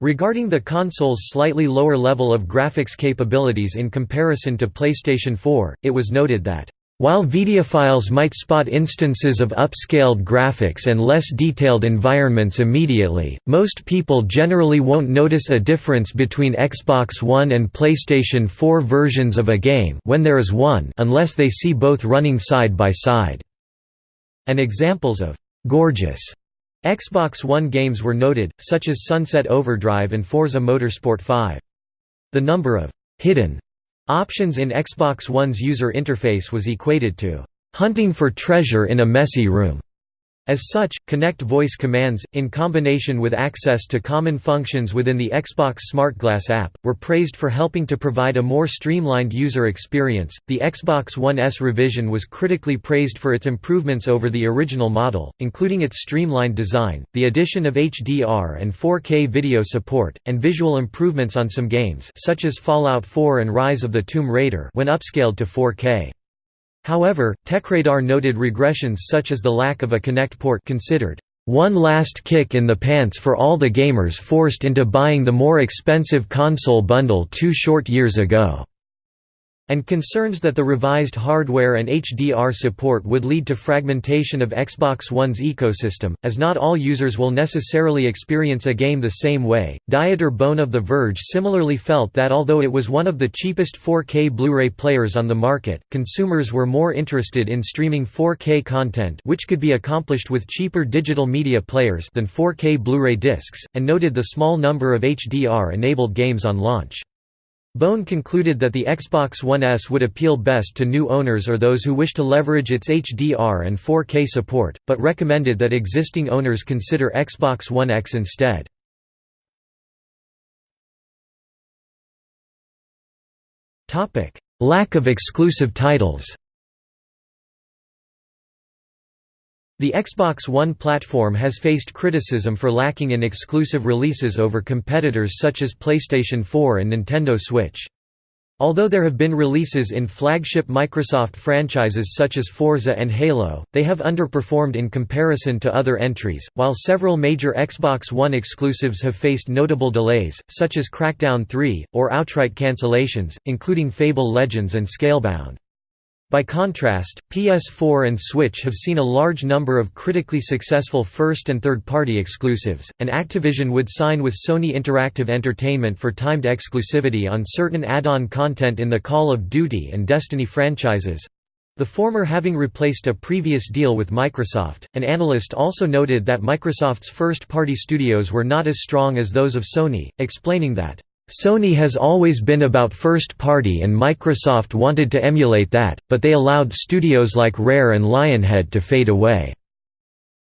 S1: Regarding the console's slightly lower level of graphics capabilities in comparison to PlayStation 4, it was noted that while videophiles might spot instances of upscaled graphics and less detailed environments immediately, most people generally won't notice a difference between Xbox One and PlayStation 4 versions of a game when there is one unless they see both running side by side. And examples of «gorgeous» Xbox One games were noted, such as Sunset Overdrive and Forza Motorsport 5. The number of «hidden» Options in Xbox One's user interface was equated to hunting for treasure in a messy room. As such, Kinect voice commands, in combination with access to common functions within the Xbox SmartGlass app, were praised for helping to provide a more streamlined user experience. The Xbox One S revision was critically praised for its improvements over the original model, including its streamlined design, the addition of HDR and 4K video support, and visual improvements on some games, such as Fallout 4 and Rise of the Tomb Raider, when upscaled to 4K. However, TechRadar noted regressions such as the lack of a Kinect port considered one last kick in the pants for all the gamers forced into buying the more expensive console bundle two short years ago and concerns that the revised hardware and HDR support would lead to fragmentation of Xbox One's ecosystem, as not all users will necessarily experience a game the same way. Dieter Bohn of The Verge similarly felt that although it was one of the cheapest 4K Blu-ray players on the market, consumers were more interested in streaming 4K content which could be accomplished with cheaper digital media players than 4K Blu-ray discs, and noted the small number of HDR-enabled games on launch. Bohn concluded that the Xbox One S would appeal best to new owners or those who wish to leverage its HDR and 4K support, but recommended that existing owners consider Xbox One X instead. Lack of exclusive titles The Xbox One platform has faced criticism for lacking in exclusive releases over competitors such as PlayStation 4 and Nintendo Switch. Although there have been releases in flagship Microsoft franchises such as Forza and Halo, they have underperformed in comparison to other entries, while several major Xbox One exclusives have faced notable delays, such as Crackdown 3, or outright cancellations, including Fable Legends and Scalebound. By contrast, PS4 and Switch have seen a large number of critically successful first and third-party exclusives, and Activision would sign with Sony Interactive Entertainment for timed exclusivity on certain add-on content in the Call of Duty and Destiny franchises, the former having replaced a previous deal with Microsoft. An analyst also noted that Microsoft's first party studios were not as strong as those of Sony, explaining that, Sony has always been about first party and Microsoft wanted to emulate that, but they allowed studios like Rare and Lionhead to fade away.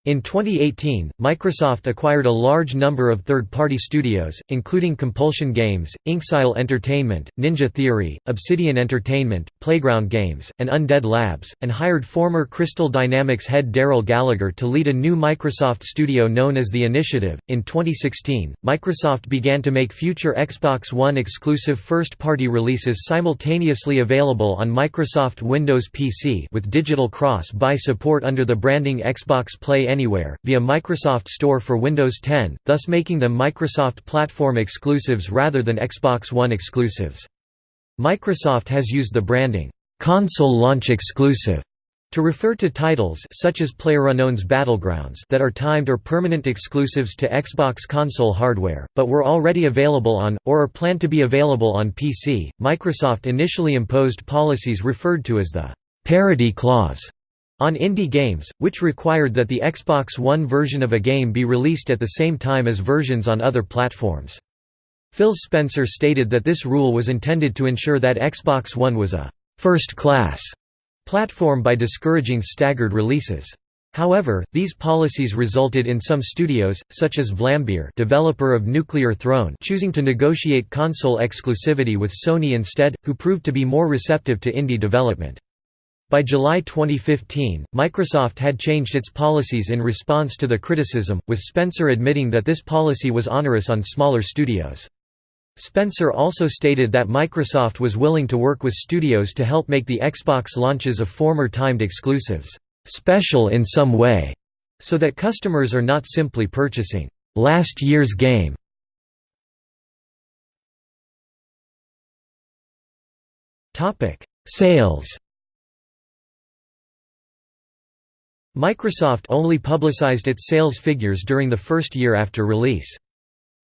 S1: In 2018, Microsoft acquired a large number of third-party studios, including Compulsion Games, Inxile Entertainment, Ninja Theory, Obsidian Entertainment, Playground Games, and Undead Labs, and hired former Crystal Dynamics head Darrell Gallagher to lead a new Microsoft studio known as The Initiative. In 2016, Microsoft began to make future Xbox One exclusive first-party releases simultaneously available on Microsoft Windows PC with digital cross-buy support under the branding Xbox Play Anywhere, via Microsoft Store for Windows 10, thus making them Microsoft platform exclusives rather than Xbox One exclusives. Microsoft has used the branding, "'Console Launch Exclusive' to refer to titles such as PlayerUnknown's Battlegrounds that are timed or permanent exclusives to Xbox console hardware, but were already available on, or are planned to be available on PC. Microsoft initially imposed policies referred to as the parity clause on indie games, which required that the Xbox One version of a game be released at the same time as versions on other platforms. Phil Spencer stated that this rule was intended to ensure that Xbox One was a first-class platform by discouraging staggered releases. However, these policies resulted in some studios, such as Vlambeer developer of Nuclear Throne choosing to negotiate console exclusivity with Sony instead, who proved to be more receptive to indie development. By July 2015, Microsoft had changed its policies in response to the criticism, with Spencer admitting that this policy was onerous on smaller studios. Spencer also stated that Microsoft was willing to work with studios to help make the Xbox launches of former timed exclusives special in some way, so that customers are not simply purchasing last year's game. Topic: Sales. Microsoft only publicized its sales figures during the first year after release.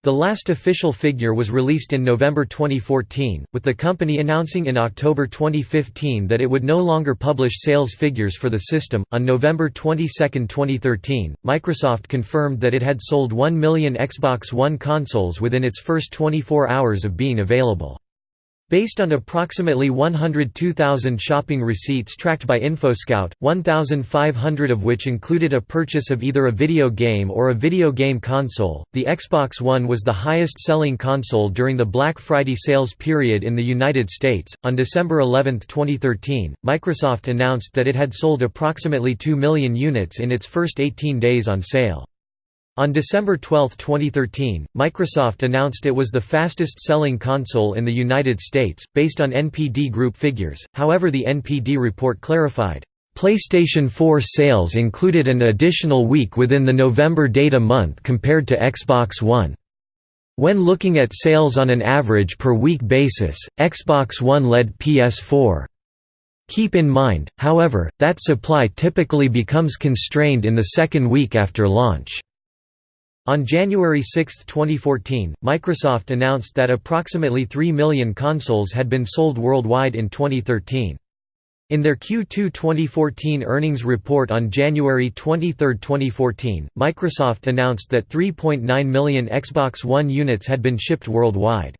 S1: The last official figure was released in November 2014, with the company announcing in October 2015 that it would no longer publish sales figures for the system. On November 22, 2013, Microsoft confirmed that it had sold 1 million Xbox One consoles within its first 24 hours of being available. Based on approximately 102,000 shopping receipts tracked by InfoScout, 1,500 of which included a purchase of either a video game or a video game console, the Xbox One was the highest selling console during the Black Friday sales period in the United States. On December 11, 2013, Microsoft announced that it had sold approximately 2 million units in its first 18 days on sale. On December 12, 2013, Microsoft announced it was the fastest-selling console in the United States, based on NPD Group figures, however the NPD report clarified, "...PlayStation 4 sales included an additional week within the November data month compared to Xbox One." When looking at sales on an average per week basis, Xbox One led PS4. Keep in mind, however, that supply typically becomes constrained in the second week after launch. On January 6, 2014, Microsoft announced that approximately 3 million consoles had been sold worldwide in 2013. In their Q2 2014 earnings report on January 23, 2014, Microsoft announced that 3.9 million Xbox One units had been shipped worldwide.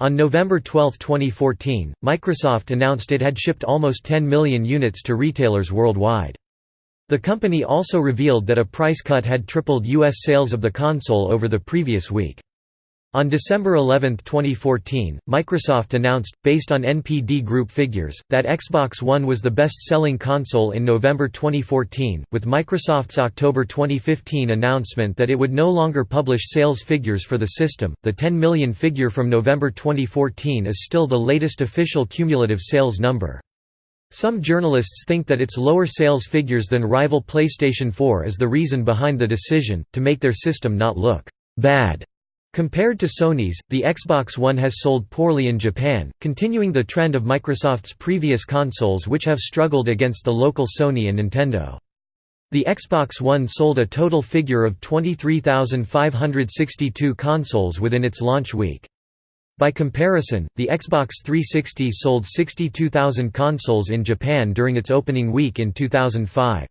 S1: On November 12, 2014, Microsoft announced it had shipped almost 10 million units to retailers worldwide. The company also revealed that a price cut had tripled U.S. sales of the console over the previous week. On December 11, 2014, Microsoft announced, based on NPD Group figures, that Xbox One was the best-selling console in November 2014, with Microsoft's October 2015 announcement that it would no longer publish sales figures for the system. The 10 million figure from November 2014 is still the latest official cumulative sales number. Some journalists think that its lower sales figures than rival PlayStation 4 is the reason behind the decision, to make their system not look «bad». Compared to Sony's, the Xbox One has sold poorly in Japan, continuing the trend of Microsoft's previous consoles which have struggled against the local Sony and Nintendo. The Xbox One sold a total figure of 23,562 consoles within its launch week. By comparison, the Xbox 360 sold 62,000 consoles in Japan during its opening week in 2005.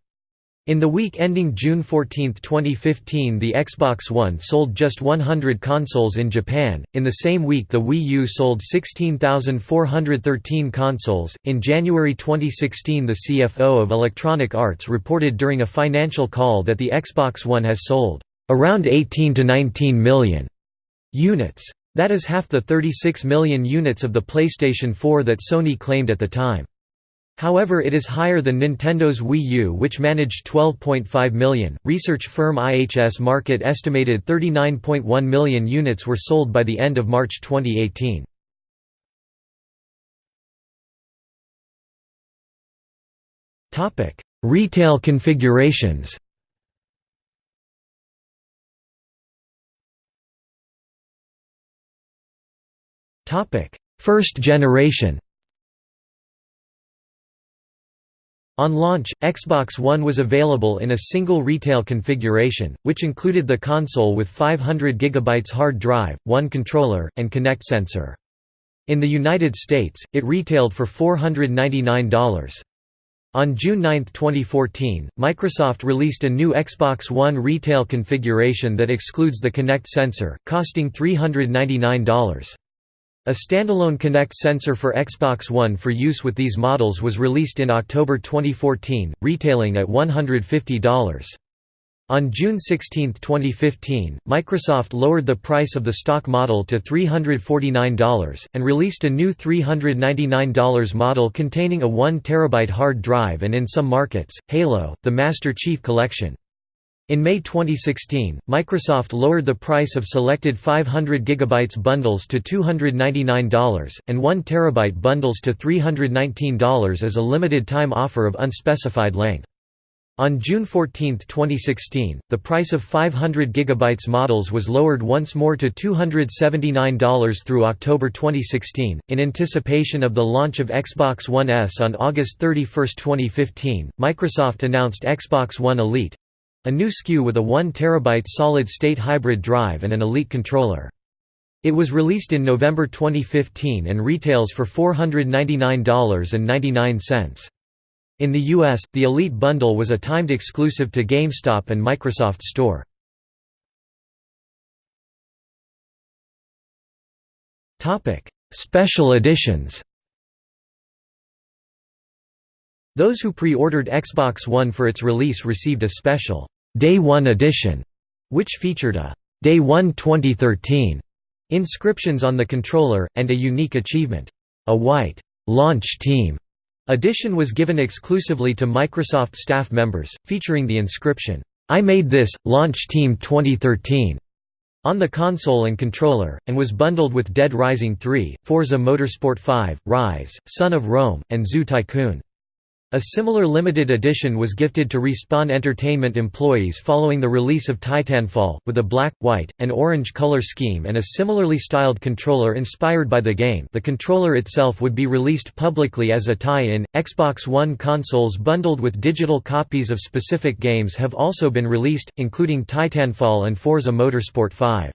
S1: In the week ending June 14, 2015, the Xbox One sold just 100 consoles in Japan. In the same week, the Wii U sold 16,413 consoles. In January 2016, the CFO of Electronic Arts reported during a financial call that the Xbox One has sold around 18 to 19 million units. That is half the 36 million units of the PlayStation 4 that Sony claimed at the time. However, it is higher than Nintendo's Wii U, which managed 12.5 million. Research firm IHS Markit estimated 39.1 million units were sold by the end of March 2018. Topic: Retail configurations. Topic: First generation. On launch, Xbox One was available in a single retail configuration, which included the console with 500 GB hard drive, one controller, and Kinect sensor. In the United States, it retailed for $499. On June 9, 2014, Microsoft released a new Xbox One retail configuration that excludes the Kinect sensor, costing $399. A standalone Kinect sensor for Xbox One for use with these models was released in October 2014, retailing at $150. On June 16, 2015, Microsoft lowered the price of the stock model to $349, and released a new $399 model containing a 1 TB hard drive and in some markets, Halo, the Master Chief Collection. In May 2016, Microsoft lowered the price of selected 500 GB bundles to $299, and 1 TB bundles to $319 as a limited-time offer of unspecified length. On June 14, 2016, the price of 500 GB models was lowered once more to $279 through October 2016. In anticipation of the launch of Xbox One S on August 31, 2015, Microsoft announced Xbox One Elite a new SKU with a 1 TB solid state hybrid drive and an Elite controller. It was released in November 2015 and retails for $499.99. In the US, the Elite bundle was a timed exclusive to GameStop and Microsoft Store. Special editions Those who pre-ordered Xbox One for its release received a special Day One edition, which featured a Day One 2013 inscriptions on the controller, and a unique achievement. A white launch team Edition was given exclusively to Microsoft staff members, featuring the inscription, "'I made this, Launch Team 2013' on the console and controller, and was bundled with Dead Rising 3, Forza Motorsport 5, Rise, Son of Rome, and Zoo Tycoon. A similar limited edition was gifted to Respawn Entertainment employees following the release of Titanfall, with a black, white, and orange color scheme and a similarly styled controller inspired by the game the controller itself would be released publicly as a tie-in. Xbox One consoles bundled with digital copies of specific games have also been released, including Titanfall and Forza Motorsport 5.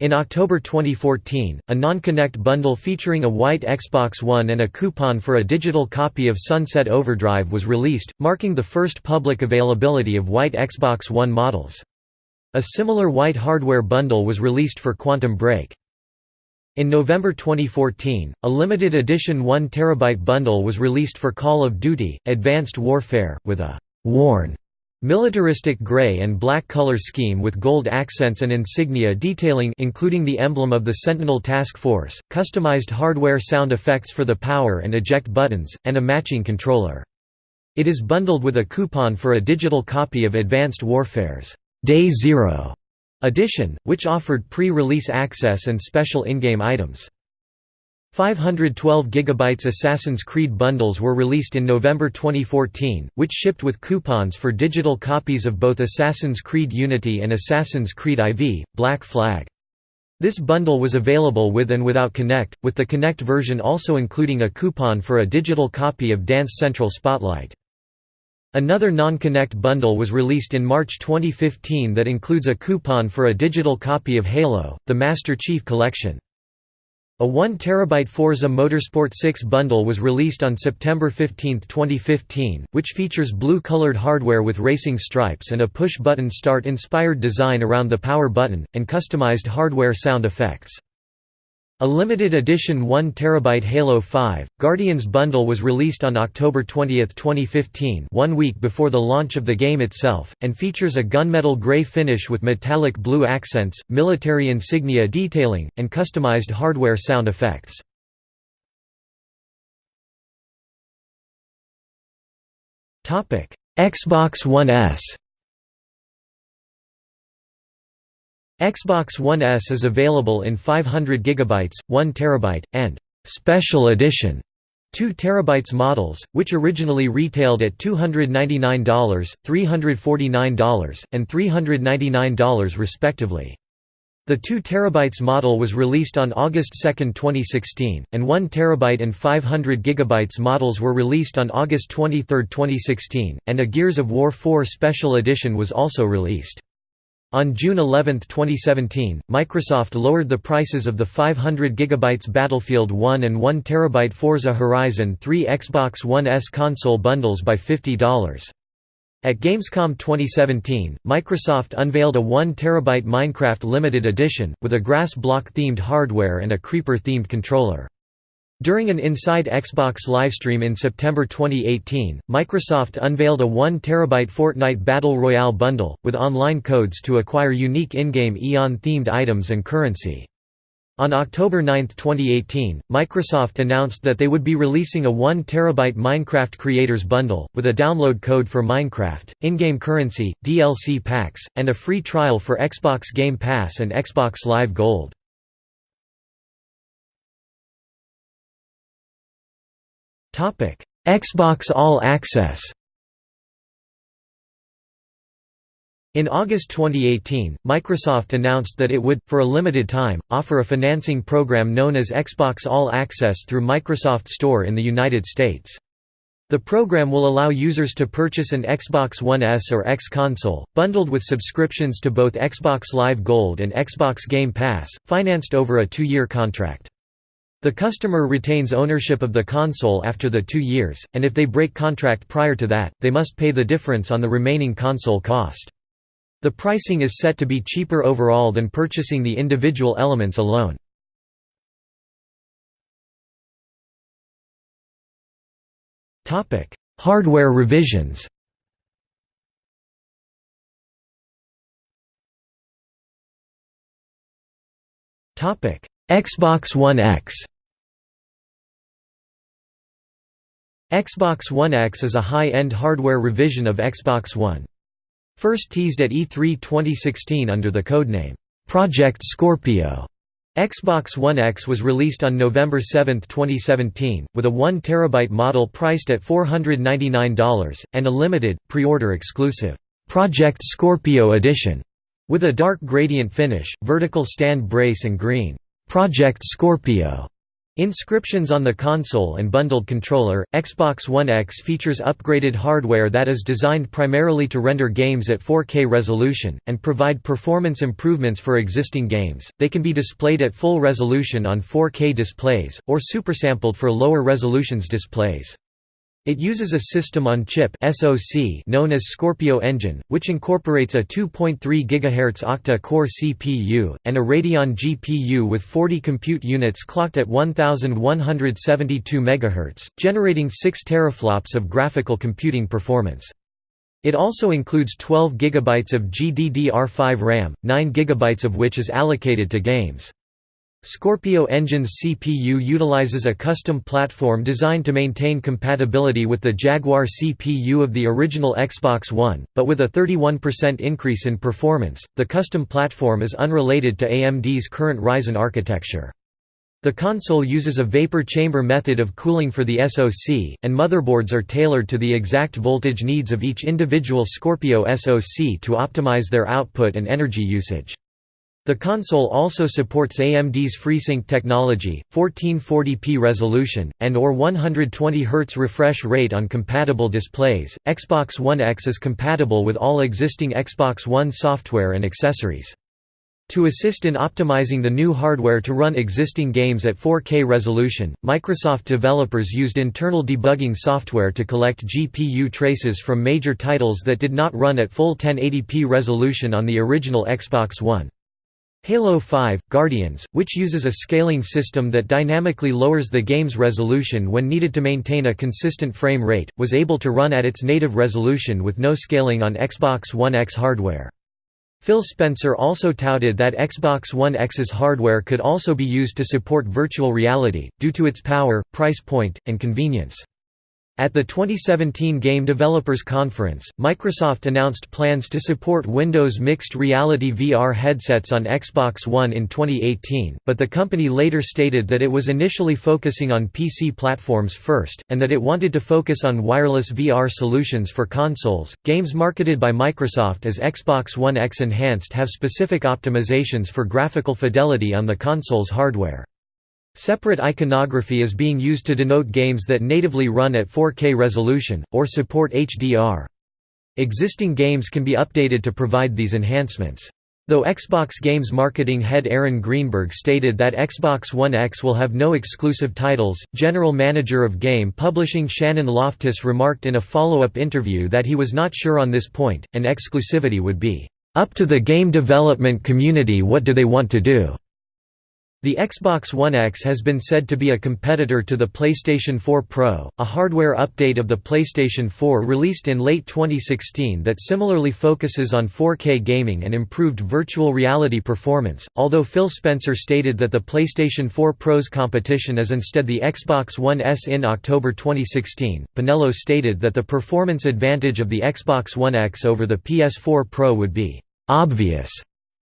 S1: In October 2014, a non-Kinect bundle featuring a white Xbox One and a coupon for a digital copy of Sunset Overdrive was released, marking the first public availability of white Xbox One models. A similar white hardware bundle was released for Quantum Break. In November 2014, a limited edition 1 TB bundle was released for Call of Duty, Advanced Warfare, with a «worn» Militaristic gray and black color scheme with gold accents and insignia detailing including the emblem of the Sentinel Task Force, customized hardware sound effects for the power and eject buttons, and a matching controller. It is bundled with a coupon for a digital copy of Advanced Warfare's Day Zero edition, which offered pre-release access and special in-game items. 512 GB Assassin's Creed bundles were released in November 2014, which shipped with coupons for digital copies of both Assassin's Creed Unity and Assassin's Creed IV, Black Flag. This bundle was available with and without Kinect, with the Kinect version also including a coupon for a digital copy of Dance Central Spotlight. Another non-Kinect bundle was released in March 2015 that includes a coupon for a digital copy of Halo, the Master Chief Collection. A 1 TB Forza Motorsport 6 bundle was released on September 15, 2015, which features blue-colored hardware with racing stripes and a push-button start-inspired design around the power button, and customized hardware sound effects. A limited edition 1 TB Halo 5, Guardians bundle was released on October 20, 2015 one week before the launch of the game itself, and features a gunmetal gray finish with metallic blue accents, military insignia detailing, and customized hardware sound effects. Xbox One S Xbox One S is available in 500 GB, 1 TB, and «Special Edition» 2 TB models, which originally retailed at $299, $349, and $399 respectively. The 2 TB model was released on August 2, 2016, and 1 TB and 500 GB models were released on August 23, 2016, and a Gears of War 4 Special Edition was also released. On June 11, 2017, Microsoft lowered the prices of the 500 GB Battlefield 1 and 1 TB Forza Horizon 3 Xbox One S console bundles by $50. At Gamescom 2017, Microsoft unveiled a 1 TB Minecraft Limited Edition, with a grass block-themed hardware and a creeper-themed controller. During an Inside Xbox livestream in September 2018, Microsoft unveiled a 1 TB Fortnite Battle Royale bundle, with online codes to acquire unique in-game Eon-themed items and currency. On October 9, 2018, Microsoft announced that they would be releasing a 1 TB Minecraft Creators Bundle, with a download code for Minecraft, in-game currency, DLC packs, and a free trial for Xbox Game Pass and Xbox Live Gold. Xbox All Access In August 2018, Microsoft announced that it would, for a limited time, offer a financing program known as Xbox All Access through Microsoft Store in the United States. The program will allow users to purchase an Xbox One S or X console, bundled with subscriptions to both Xbox Live Gold and Xbox Game Pass, financed over a two-year contract. The customer retains ownership of the console after the two years, and if they break contract prior to that, they must pay the difference on the remaining console cost. The pricing is set to be cheaper overall than purchasing the individual elements alone. Hardware revisions Xbox One X Xbox One X is a high-end hardware revision of Xbox One. First teased at E3 2016 under the codename, Project Scorpio. Xbox One X was released on November 7, 2017, with a 1 TB model priced at $499, and a limited, pre-order exclusive, Project Scorpio edition, with a dark gradient finish, vertical stand brace and green, Project Scorpio Inscriptions on the console and bundled controller, Xbox One X features upgraded hardware that is designed primarily to render games at 4K resolution, and provide performance improvements for existing games. They can be displayed at full resolution on 4K displays, or supersampled for lower resolutions displays. It uses a system-on-chip known as Scorpio Engine, which incorporates a 2.3 GHz octa-core CPU, and a Radeon GPU with 40 compute units clocked at 1172 MHz, generating 6 teraflops of graphical computing performance. It also includes 12 GB of GDDR5 RAM, 9 GB of which is allocated to games. Scorpio Engine's CPU utilizes a custom platform designed to maintain compatibility with the Jaguar CPU of the original Xbox One, but with a 31% increase in performance. The custom platform is unrelated to AMD's current Ryzen architecture. The console uses a vapor chamber method of cooling for the SoC, and motherboards are tailored to the exact voltage needs of each individual Scorpio SoC to optimize their output and energy usage. The console also supports AMD's FreeSync technology, 1440p resolution, and or 120 Hz refresh rate on compatible displays. Xbox One X is compatible with all existing Xbox One software and accessories. To assist in optimizing the new hardware to run existing games at 4K resolution, Microsoft developers used internal debugging software to collect GPU traces from major titles that did not run at full 1080p resolution on the original Xbox One. Halo 5, Guardians, which uses a scaling system that dynamically lowers the game's resolution when needed to maintain a consistent frame rate, was able to run at its native resolution with no scaling on Xbox One X hardware. Phil Spencer also touted that Xbox One X's hardware could also be used to support virtual reality, due to its power, price point, and convenience. At the 2017 Game Developers Conference, Microsoft announced plans to support Windows Mixed Reality VR headsets on Xbox One in 2018, but the company later stated that it was initially focusing on PC platforms first, and that it wanted to focus on wireless VR solutions for consoles. Games marketed by Microsoft as Xbox One X Enhanced have specific optimizations for graphical fidelity on the console's hardware. Separate iconography is being used to denote games that natively run at 4K resolution, or support HDR. Existing games can be updated to provide these enhancements. Though Xbox Games marketing head Aaron Greenberg stated that Xbox One X will have no exclusive titles, general manager of game publishing Shannon Loftis remarked in a follow-up interview that he was not sure on this point, and exclusivity would be, "...up to the game development community what do they want to do." The Xbox One X has been said to be a competitor to the PlayStation 4 Pro, a hardware update of the PlayStation 4 released in late 2016 that similarly focuses on 4K gaming and improved virtual reality performance. Although Phil Spencer stated that the PlayStation 4 Pro's competition is instead the Xbox One S in October 2016, Penello stated that the performance advantage of the Xbox One X over the PS4 Pro would be obvious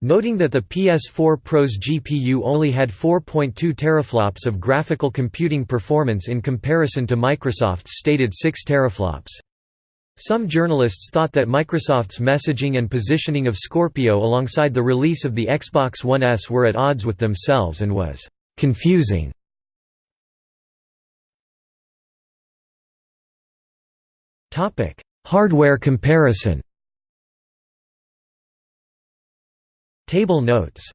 S1: Noting that the PS4 Pro's GPU only had 4.2 teraflops of graphical computing performance in comparison to Microsoft's stated 6 teraflops. Some journalists thought that Microsoft's messaging and positioning of Scorpio alongside the release of the Xbox One S were at odds with themselves and was confusing. Hardware comparison Table notes